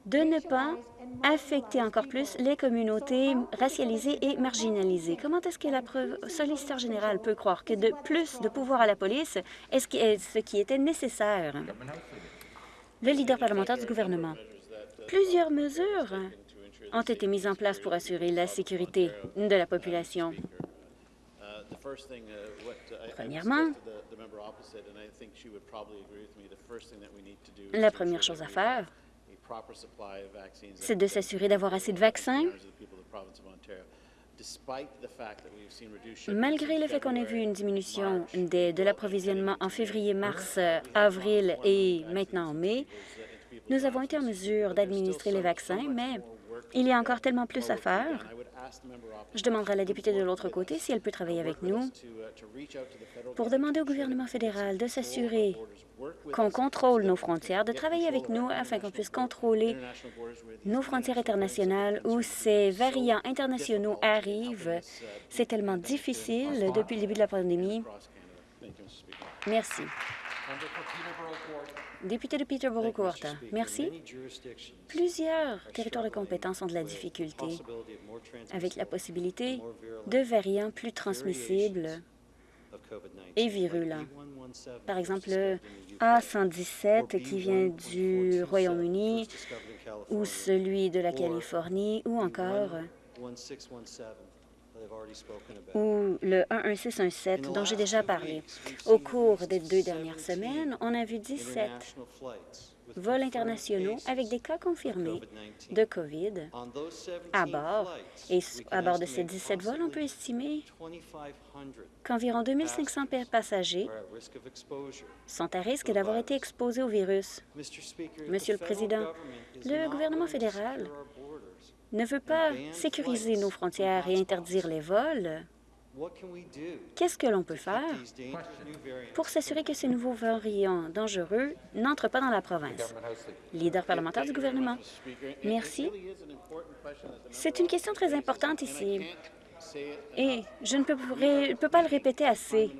de ne pas affecter encore plus les communautés racialisées et marginalisées. Comment est-ce que la solliciteur général peut croire que de plus de pouvoir à la police est ce qui était nécessaire? Le leader parlementaire du gouvernement. Plusieurs mesures ont été mises en place pour assurer la sécurité de la population. Premièrement, la première chose à faire, c'est de s'assurer d'avoir assez de vaccins. Malgré le fait qu'on ait vu une diminution de, l'approvisionnement en février, mars, avril et maintenant en mai, nous avons été en mesure d'administrer les vaccins, mais il y a encore tellement plus à faire. Je demanderai à la députée de l'autre côté si elle peut travailler avec nous pour demander au gouvernement fédéral de s'assurer qu'on contrôle nos frontières, de travailler avec nous afin qu'on puisse contrôler nos frontières internationales où ces variants internationaux arrivent. C'est tellement difficile depuis le début de la pandémie. Merci. Député de Peterborough Court, merci. Plusieurs territoires de compétence ont de la difficulté avec la possibilité de variants plus transmissibles et virulents. Par exemple, le A117 qui vient du Royaume-Uni ou celui de la Californie ou encore ou le 11617 dont j'ai déjà parlé. Au cours des deux dernières semaines, on a vu 17 vols internationaux avec des cas confirmés de COVID à bord. Et à bord de ces 17 vols, on peut estimer qu'environ 2500 passagers sont à risque d'avoir été exposés au virus. Monsieur le Président, le gouvernement fédéral ne veut pas sécuriser nos frontières et interdire les vols, qu'est-ce que l'on peut faire pour s'assurer que ces nouveaux variants dangereux n'entrent pas dans la province? Leader parlementaire du gouvernement. Merci. C'est une question très importante ici. Et je ne peux, pas le répéter assez.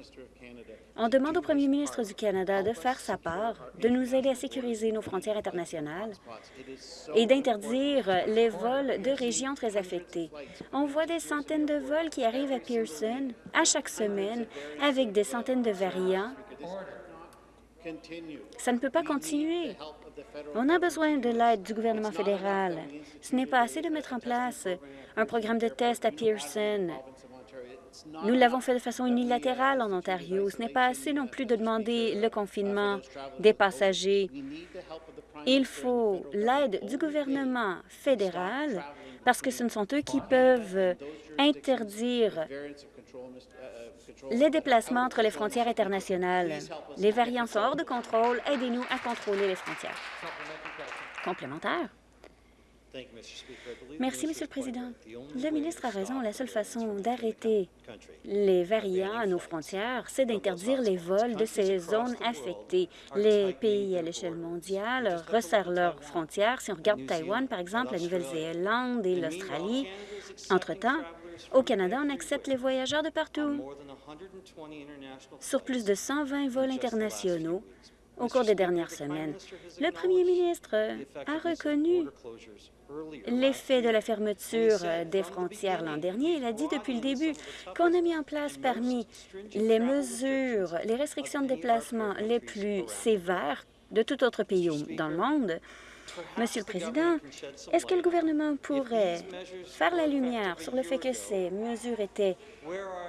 On demande au premier ministre du Canada de faire sa part, de nous aider à sécuriser nos frontières internationales et d'interdire les vols de régions très affectées. On voit des centaines de vols qui arrivent à Pearson à chaque semaine avec des centaines de variants. Ça ne peut pas continuer. On a besoin de l'aide du gouvernement fédéral. Ce n'est pas assez de mettre en place un programme de test à Pearson nous l'avons fait de façon unilatérale en Ontario. Ce n'est pas assez non plus de demander le confinement des passagers. Il faut l'aide du gouvernement fédéral parce que ce ne sont eux qui peuvent interdire les déplacements entre les frontières internationales. Les variants sont hors de contrôle. Aidez-nous à contrôler les frontières. Complémentaire. Merci, Monsieur le Président. Le ministre a raison. La seule façon d'arrêter les variants à nos frontières, c'est d'interdire les vols de ces zones affectées. Les pays à l'échelle mondiale resserrent leurs frontières. Si on regarde Taïwan, par exemple, la Nouvelle-Zélande et l'Australie, entre-temps, au Canada, on accepte les voyageurs de partout. Sur plus de 120 vols internationaux, au cours des dernières semaines. Le premier ministre a reconnu l'effet de la fermeture des frontières l'an dernier. Il a dit depuis le début qu'on a mis en place parmi les mesures, les restrictions de déplacement les plus sévères de tout autre pays dans le monde. Monsieur le Président, est-ce que le gouvernement pourrait faire la lumière sur le fait que ces mesures étaient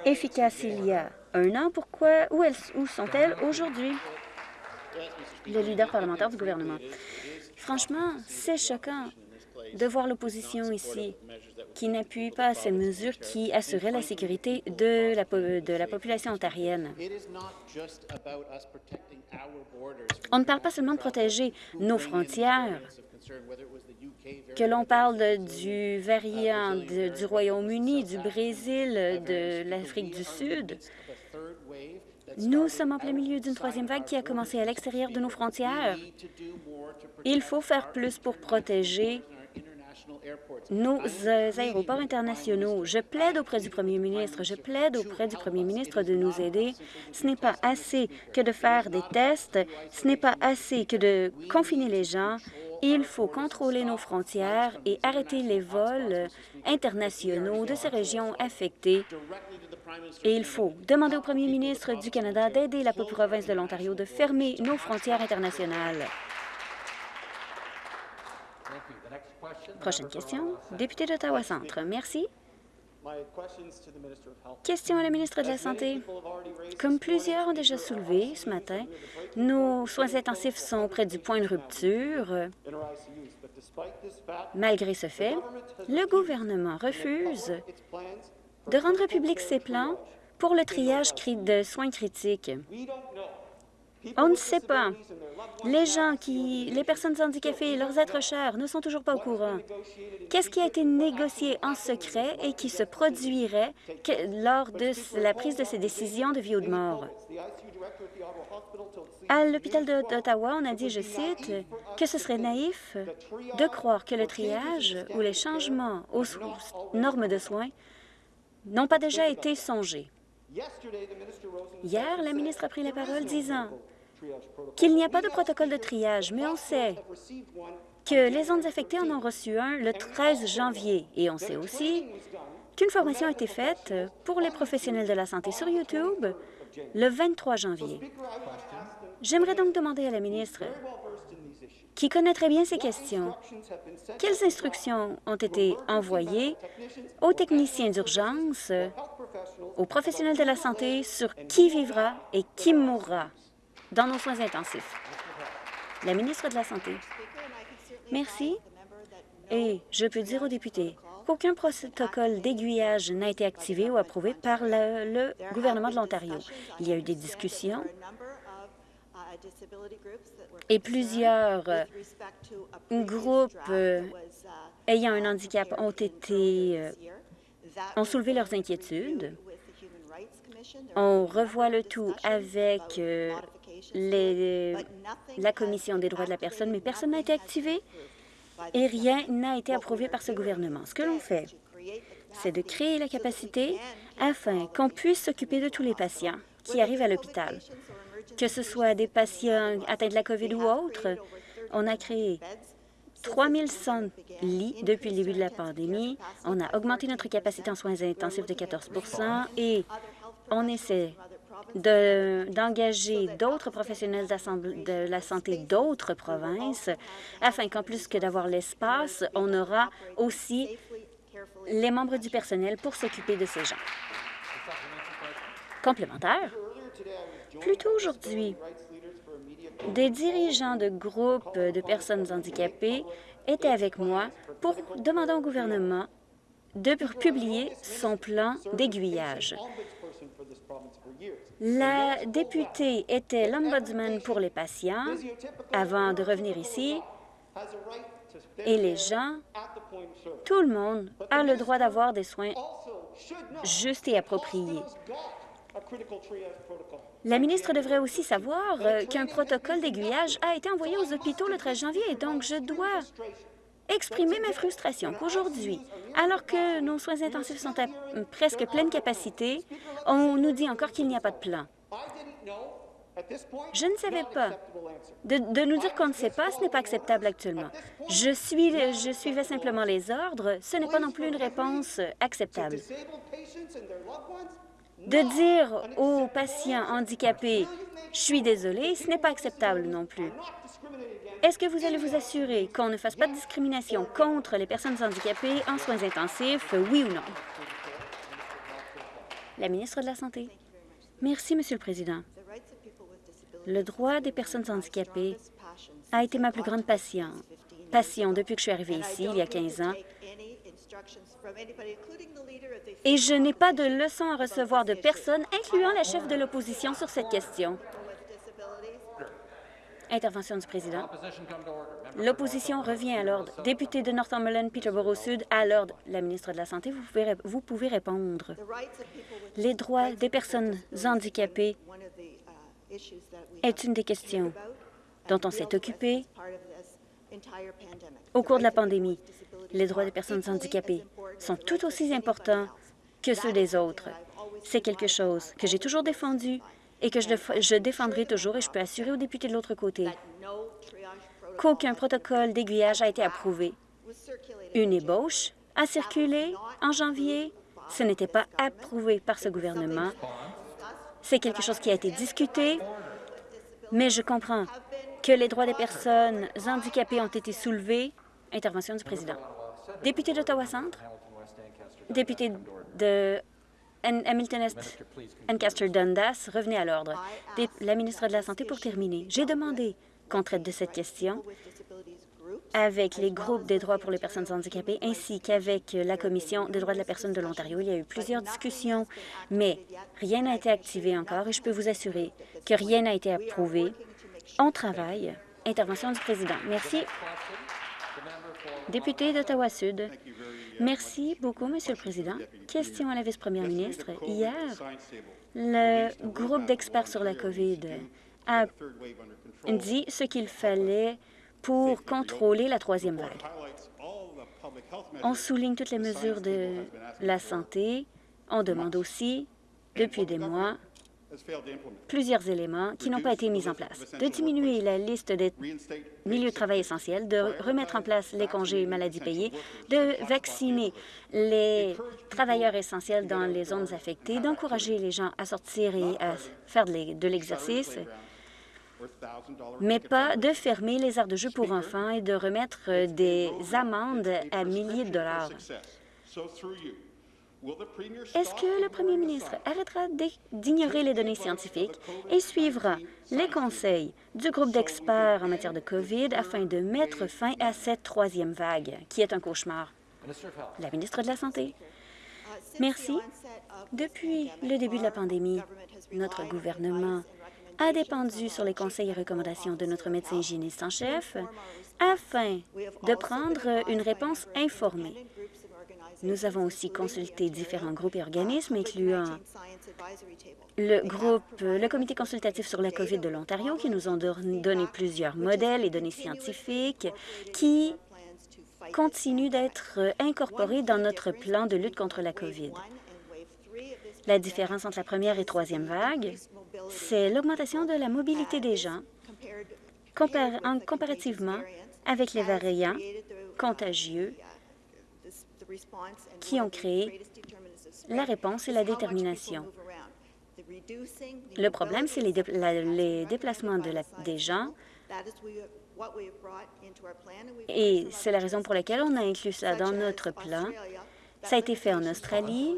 efficaces il y a un an? Pourquoi? Où, où sont-elles aujourd'hui? Le leader parlementaire du gouvernement. Franchement, c'est choquant de voir l'opposition ici qui n'appuie pas ces mesures qui assuraient la sécurité de la, population ontarienne. On ne parle pas seulement de protéger nos frontières, que l'on parle du variant du Royaume-Uni, du Brésil, de l'Afrique du Sud. Nous sommes en plein milieu d'une troisième vague qui a commencé à l'extérieur de nos frontières. Il faut faire plus pour protéger nos aéroports internationaux. Je plaide auprès du premier ministre, je plaide auprès du premier ministre de nous aider. Ce n'est pas assez que de faire des tests, ce n'est pas assez que de confiner les gens. Il faut contrôler nos frontières et arrêter les vols internationaux de ces régions affectées. Et il faut demander au premier ministre du Canada d'aider la province de l'Ontario de fermer nos frontières internationales. Prochaine question, député d'Ottawa-Centre. Merci. Question à la ministre de la Santé. Comme plusieurs ont déjà soulevé ce matin, nos soins intensifs sont près du point de rupture. Malgré ce fait, le gouvernement refuse de rendre public ses plans pour le triage de soins critiques. On ne sait pas. Les gens qui, les personnes handicapées, leurs êtres chers ne sont toujours pas au courant. Qu'est-ce qui a été négocié en secret et qui se produirait lors de la prise de ces décisions de vie ou de mort? À l'hôpital d'Ottawa, on a dit, je cite, que ce serait naïf de croire que le triage ou les changements aux normes de soins n'ont pas déjà été songés. Hier, la ministre a pris la parole disant qu'il n'y a pas de protocole de triage, mais on sait que les zones affectées en ont reçu un le 13 janvier. Et on sait aussi qu'une formation a été faite pour les professionnels de la santé sur YouTube le 23 janvier. J'aimerais donc demander à la ministre, qui connaît très bien ces questions, quelles instructions ont été envoyées aux techniciens d'urgence, aux professionnels de la santé sur qui vivra et qui mourra? Dans nos soins intensifs. La ministre de la Santé. Merci. Et je peux dire aux députés qu'aucun protocole d'aiguillage n'a été activé ou approuvé par le, gouvernement de l'Ontario. Il y a eu des discussions et plusieurs euh, groupes euh, ayant un handicap ont été euh, ont soulevé leurs inquiétudes. On revoit le tout avec la Commission des droits de la personne, mais personne n'a été activé et rien n'a été approuvé par ce gouvernement. Ce que l'on fait, c'est de créer la capacité afin qu'on puisse s'occuper de tous les patients qui arrivent à l'hôpital, que ce soit des patients atteints de la COVID ou autres. On a créé 3100 lits depuis le début de la pandémie. On a augmenté notre capacité en soins intensifs de 14% et on essaie d'engager d'autres professionnels de la santé d'autres provinces, afin qu'en plus que d'avoir l'espace, on aura aussi les membres du personnel pour s'occuper de ces gens. Complémentaire. Plus tôt aujourd'hui, des dirigeants de groupes de personnes handicapées étaient avec moi pour demander au gouvernement de publier son plan d'aiguillage. La députée était l'ombudsman pour les patients avant de revenir ici et les gens, tout le monde a le droit d'avoir des soins justes et appropriés. La ministre devrait aussi savoir euh, qu'un protocole d'aiguillage a été envoyé aux hôpitaux le 13 janvier, donc je dois exprimer ma frustration qu'aujourd'hui, alors que nos soins intensifs sont à presque pleine capacité, on nous dit encore qu'il n'y a pas de plan. Je ne savais pas. De, nous dire qu'on ne sait pas, ce n'est pas acceptable actuellement. Je, je suivais simplement les ordres. Ce n'est pas non plus une réponse acceptable. De dire aux patients handicapés, « Je suis désolé », ce n'est pas acceptable non plus. Est-ce que vous allez vous assurer qu'on ne fasse pas de discrimination contre les personnes handicapées en soins intensifs, oui ou non? La ministre de la Santé. Merci, Monsieur le Président. Le droit des personnes handicapées a été ma plus grande passion, passion depuis que je suis arrivée ici, il y a 15 ans. Et je n'ai pas de leçons à recevoir de personne, incluant la chef de l'opposition, sur cette question. Intervention du président. L'opposition revient à l'ordre. Député de Northumberland, Peterborough Sud, à l'ordre. La ministre de la Santé, vous pouvez, vous pouvez répondre. Les droits des personnes handicapées est une des questions dont on s'est occupé au cours de la pandémie. Les droits des personnes handicapées sont tout aussi importants que ceux des autres. C'est quelque chose que j'ai toujours défendu et que je, défendrai toujours, et je peux assurer aux députés de l'autre côté qu'aucun protocole d'aiguillage a été approuvé. Une ébauche a circulé en janvier. Ce n'était pas approuvé par ce gouvernement. C'est quelque chose qui a été discuté, mais je comprends que les droits des personnes handicapées ont été soulevés. Intervention du président. Député d'Ottawa-Centre, député de Hamilton-Est, Ancaster-Dundas, revenez à l'ordre. La ministre de la Santé, pour terminer, j'ai demandé qu'on traite de cette question avec les groupes des droits pour les personnes handicapées ainsi qu'avec la Commission des droits de la personne de l'Ontario. Il y a eu plusieurs discussions, mais rien n'a été activé encore et je peux vous assurer que rien n'a été approuvé. On travaille. Intervention du président. Merci. Député d'Ottawa-Sud. Merci beaucoup, Monsieur le Président. Question à la vice-première ministre. Hier, le groupe d'experts sur la COVID a dit ce qu'il fallait pour contrôler la troisième vague. On souligne toutes les mesures de la santé. On demande aussi, depuis des mois, plusieurs éléments qui n'ont pas été mis en place. De diminuer la liste des milieux de travail essentiels, de remettre en place les congés maladie payés, de vacciner les travailleurs essentiels dans les zones affectées, d'encourager les gens à sortir et à faire de l'exercice, mais pas de fermer les aires de jeu pour enfants et de remettre des amendes à milliers de dollars. Est-ce que le premier ministre arrêtera d'ignorer les données scientifiques et suivra les conseils du groupe d'experts en matière de COVID afin de mettre fin à cette troisième vague, qui est un cauchemar? La ministre de la Santé. Merci. Depuis le début de la pandémie, notre gouvernement a dépendu sur les conseils et recommandations de notre médecin hygiéniste en chef afin de prendre une réponse informée. Nous avons aussi consulté différents groupes et organismes, incluant le groupe, le Comité consultatif sur la COVID de l'Ontario, qui nous ont donné plusieurs modèles et données scientifiques qui continuent d'être incorporés dans notre plan de lutte contre la COVID. La différence entre la première et troisième vague, c'est l'augmentation de la mobilité des gens comparativement avec les variants contagieux qui ont créé la réponse et la détermination. Le problème, c'est les, déplacements de des gens et c'est la raison pour laquelle on a inclus ça dans notre plan. Ça a été fait en Australie,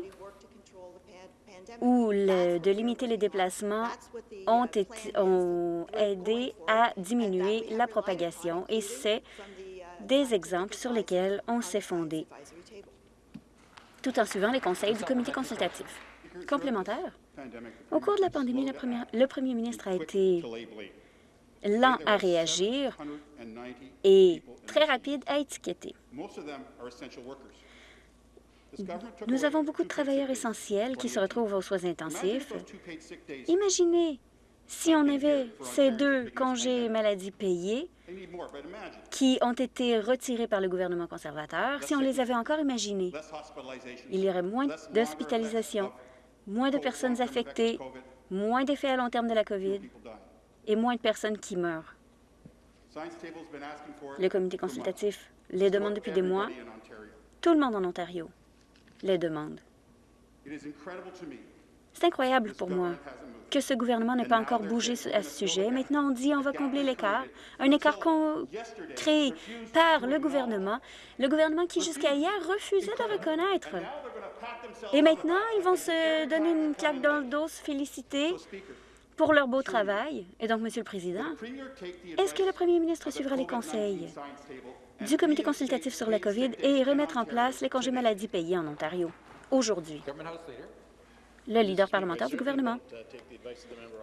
où de limiter les déplacements ont aidé à diminuer la propagation et c'est des exemples sur lesquels on s'est fondé tout en suivant les conseils du comité consultatif. Complémentaire, au cours de la pandémie, le premier ministre a été lent à réagir et très rapide à étiqueter. Nous avons beaucoup de travailleurs essentiels qui se retrouvent aux soins intensifs. Imaginez si on avait ces deux congés maladie payés qui ont été retirés par le gouvernement conservateur, si on les avait encore imaginés, il y aurait moins d'hospitalisation, moins de personnes affectées, moins d'effets à long terme de la COVID et moins de personnes qui meurent. Le comité consultatif les demande depuis des mois. Tout le monde en Ontario les demande. C'est incroyable pour moi que ce gouvernement n'ait pas encore bougé à ce sujet. Maintenant, on dit on va combler l'écart, un écart créé par le gouvernement, le gouvernement qui jusqu'à hier refusait de reconnaître. Et maintenant, ils vont se donner une claque dans le dos, se féliciter pour leur beau travail. Et donc, Monsieur le Président, est-ce que le premier ministre suivra les conseils du comité consultatif sur la COVID et remettre en place les congés maladie payés en Ontario aujourd'hui? Le leader parlementaire du gouvernement.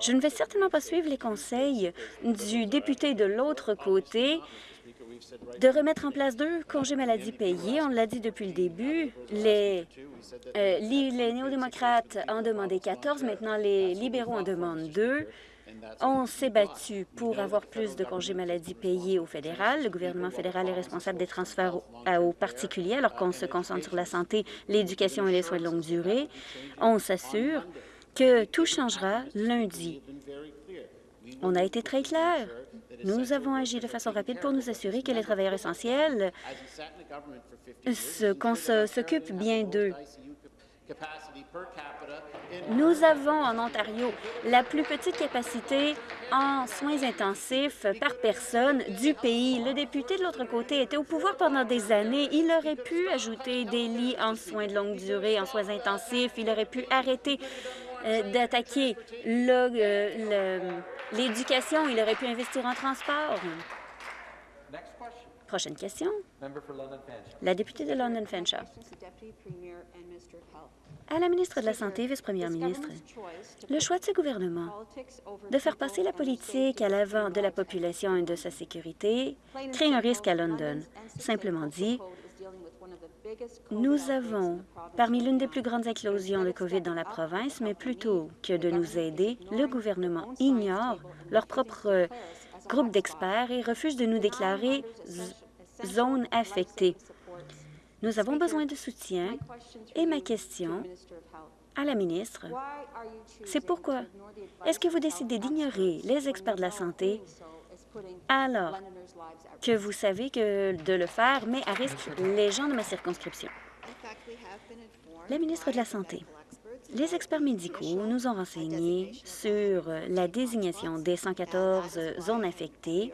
Je ne vais certainement pas suivre les conseils du député de l'autre côté de remettre en place deux congés maladie payés. On l'a dit depuis le début. Les, euh, les néo-démocrates en demandaient 14, maintenant les libéraux en demandent deux. On s'est battu pour avoir plus de congés maladie payés au fédéral. Le gouvernement fédéral est responsable des transferts aux particuliers, alors qu'on se concentre sur la santé, l'éducation et les soins de longue durée. On s'assure que tout changera lundi. On a été très clair. Nous avons agi de façon rapide pour nous assurer que les travailleurs essentiels, qu'on s'occupe bien d'eux. Nous avons en Ontario la plus petite capacité en soins intensifs par personne du pays. Le député de l'autre côté était au pouvoir pendant des années. Il aurait pu ajouter des lits en soins de longue durée, en soins intensifs. Il aurait pu arrêter euh, d'attaquer euh, l'éducation. Il aurait pu investir en transport. Prochaine question. La députée de London Fanshawe. À la ministre de la Santé, vice-première ministre, le choix de ce gouvernement de faire passer la politique à l'avant de la population et de sa sécurité crée un risque à London. Simplement dit, nous avons parmi l'une des plus grandes éclosions de COVID dans la province, mais plutôt que de nous aider, le gouvernement ignore leur propre groupe d'experts et refuse de nous déclarer zone affectée. Nous avons besoin de soutien et ma question à la ministre, c'est pourquoi est-ce que vous décidez d'ignorer les experts de la santé alors que vous savez que de le faire met à risque les gens de ma circonscription? La ministre de la Santé. Les experts médicaux nous ont renseigné sur la désignation des 114 zones affectées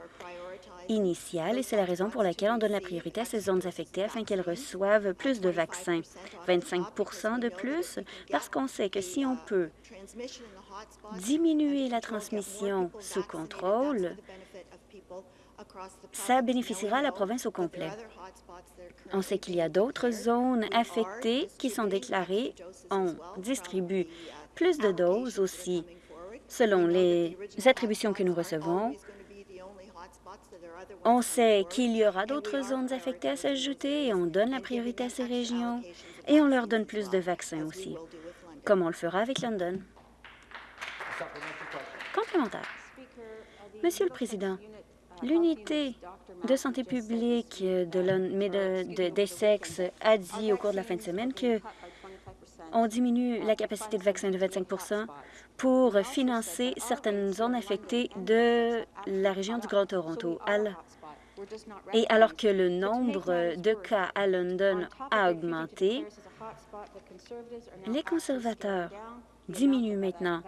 initiale et c'est la raison pour laquelle on donne la priorité à ces zones affectées afin qu'elles reçoivent plus de vaccins. 25% de plus parce qu'on sait que si on peut diminuer la transmission sous contrôle, ça bénéficiera à la province au complet. On sait qu'il y a d'autres zones affectées qui sont déclarées. On distribue plus de doses aussi selon les attributions que nous recevons on sait qu'il y aura d'autres zones affectées à s'ajouter et on donne la priorité à ces régions et on leur donne plus de vaccins aussi, comme on le fera avec London. Complémentaire. Monsieur le Président, l'unité de santé publique de d'Essex a dit au cours de la fin de semaine que on diminue la capacité de vaccin de 25 pour financer certaines zones affectées de la région du Grand Toronto. Et alors que le nombre de cas à London a augmenté, les conservateurs diminuent maintenant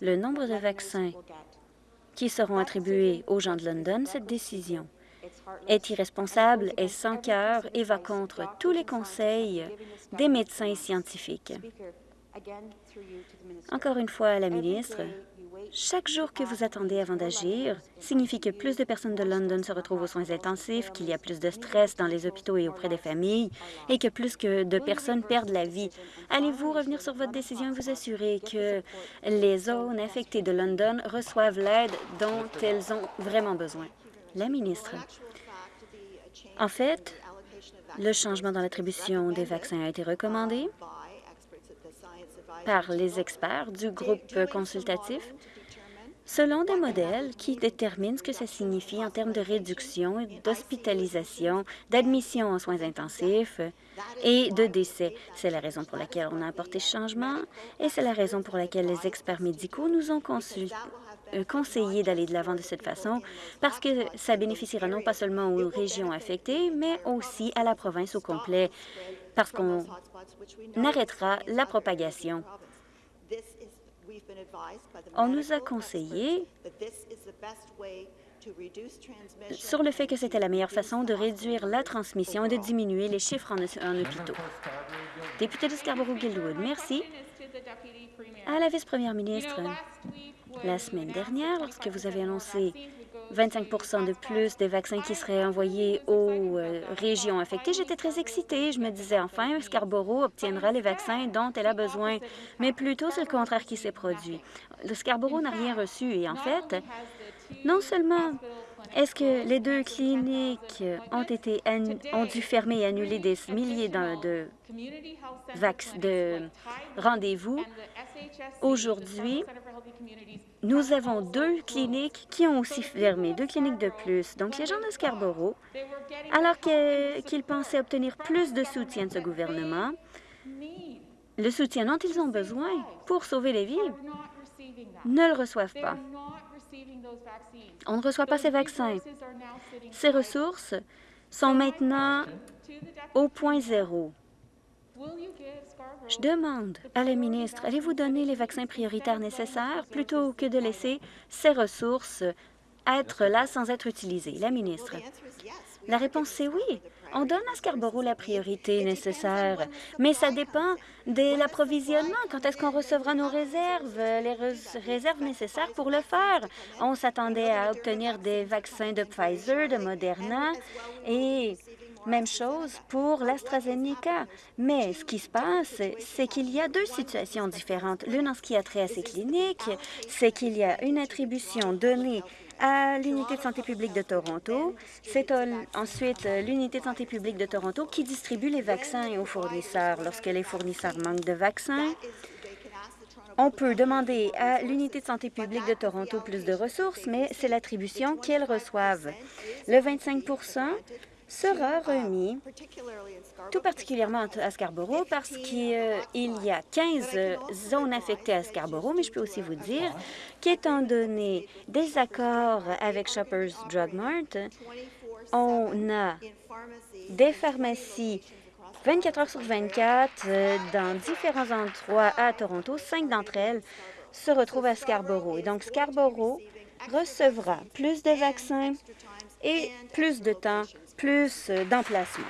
le nombre de vaccins qui seront attribués aux gens de London. Cette décision est irresponsable, est sans cœur et va contre tous les conseils des médecins scientifiques. Encore une fois, la ministre, chaque jour que vous attendez avant d'agir signifie que plus de personnes de London se retrouvent aux soins intensifs, qu'il y a plus de stress dans les hôpitaux et auprès des familles, et que plus que de personnes perdent la vie. Allez-vous revenir sur votre décision et vous assurer que les zones affectées de London reçoivent l'aide dont elles ont vraiment besoin? La ministre. En fait, le changement dans l'attribution des vaccins a été recommandé par les experts du groupe consultatif selon des modèles qui déterminent ce que ça signifie en termes de réduction, d'hospitalisation, d'admission en soins intensifs et de décès. C'est la raison pour laquelle on a apporté ce changement et c'est la raison pour laquelle les experts médicaux nous ont euh, conseillé d'aller de l'avant de cette façon parce que ça bénéficiera non pas seulement aux régions affectées, mais aussi à la province au complet, parce qu'on arrêtera la propagation. On nous a conseillé sur le fait que c'était la meilleure façon de réduire la transmission et de diminuer les chiffres en, hôpitaux. Député de Scarborough-Guildwood, merci. À la vice-première ministre, la semaine dernière, lorsque vous avez annoncé 25% de plus des vaccins qui seraient envoyés aux euh, régions affectées. J'étais très excitée. Je me disais, enfin, Scarborough obtiendra les vaccins dont elle a besoin. Mais plutôt, c'est le contraire qui s'est produit. Le Scarborough n'a rien reçu. Et en fait, non seulement est-ce que les deux cliniques ont, été ont dû fermer et annuler des milliers de, de, de rendez-vous? Aujourd'hui, nous avons deux cliniques qui ont aussi fermé, deux cliniques de plus. Donc, les gens de Scarborough, alors qu'ils pensaient obtenir plus de soutien de ce gouvernement, le soutien dont ils ont besoin pour sauver les vies, ne le reçoivent pas. On ne reçoit pas ces vaccins. Ces ressources sont maintenant au point zéro. Je demande à la ministre, allez-vous donner les vaccins prioritaires nécessaires plutôt que de laisser ces ressources être là sans être utilisées? La ministre. La réponse, c'est oui. On donne à Scarborough la priorité nécessaire, mais ça dépend de l'approvisionnement. Quand est-ce qu'on recevra nos réserves, les réserves nécessaires pour le faire? On s'attendait à obtenir des vaccins de Pfizer, de Moderna, et même chose pour l'AstraZeneca. Mais ce qui se passe, c'est qu'il y a deux situations différentes. L'une en ce qui a trait à ces cliniques, c'est qu'il y a une attribution donnée à l'Unité de santé publique de Toronto. C'est ensuite l'Unité de santé publique de Toronto qui distribue les vaccins aux fournisseurs. Lorsque les fournisseurs manquent de vaccins, on peut demander à l'Unité de santé publique de Toronto plus de ressources, mais c'est l'attribution qu'elles reçoivent. Le 25 sera remis tout particulièrement à Scarborough parce qu'il y a 15 zones affectées à Scarborough, mais je peux aussi vous dire qu'étant donné des accords avec Shoppers Drug Mart, on a des pharmacies 24 heures sur 24 euh, dans différents endroits à Toronto. Cinq d'entre elles se retrouvent à Scarborough. Et donc, Scarborough recevra plus de vaccins et plus de temps plus d'emplacement.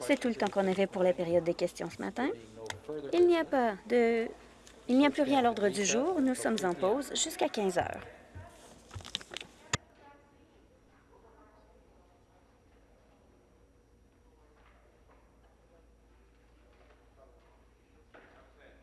C'est tout le temps qu'on avait pour la période des questions ce matin. Il n'y a pas de... Il n'y a plus rien à l'ordre du jour. Nous sommes en pause jusqu'à 15 heures.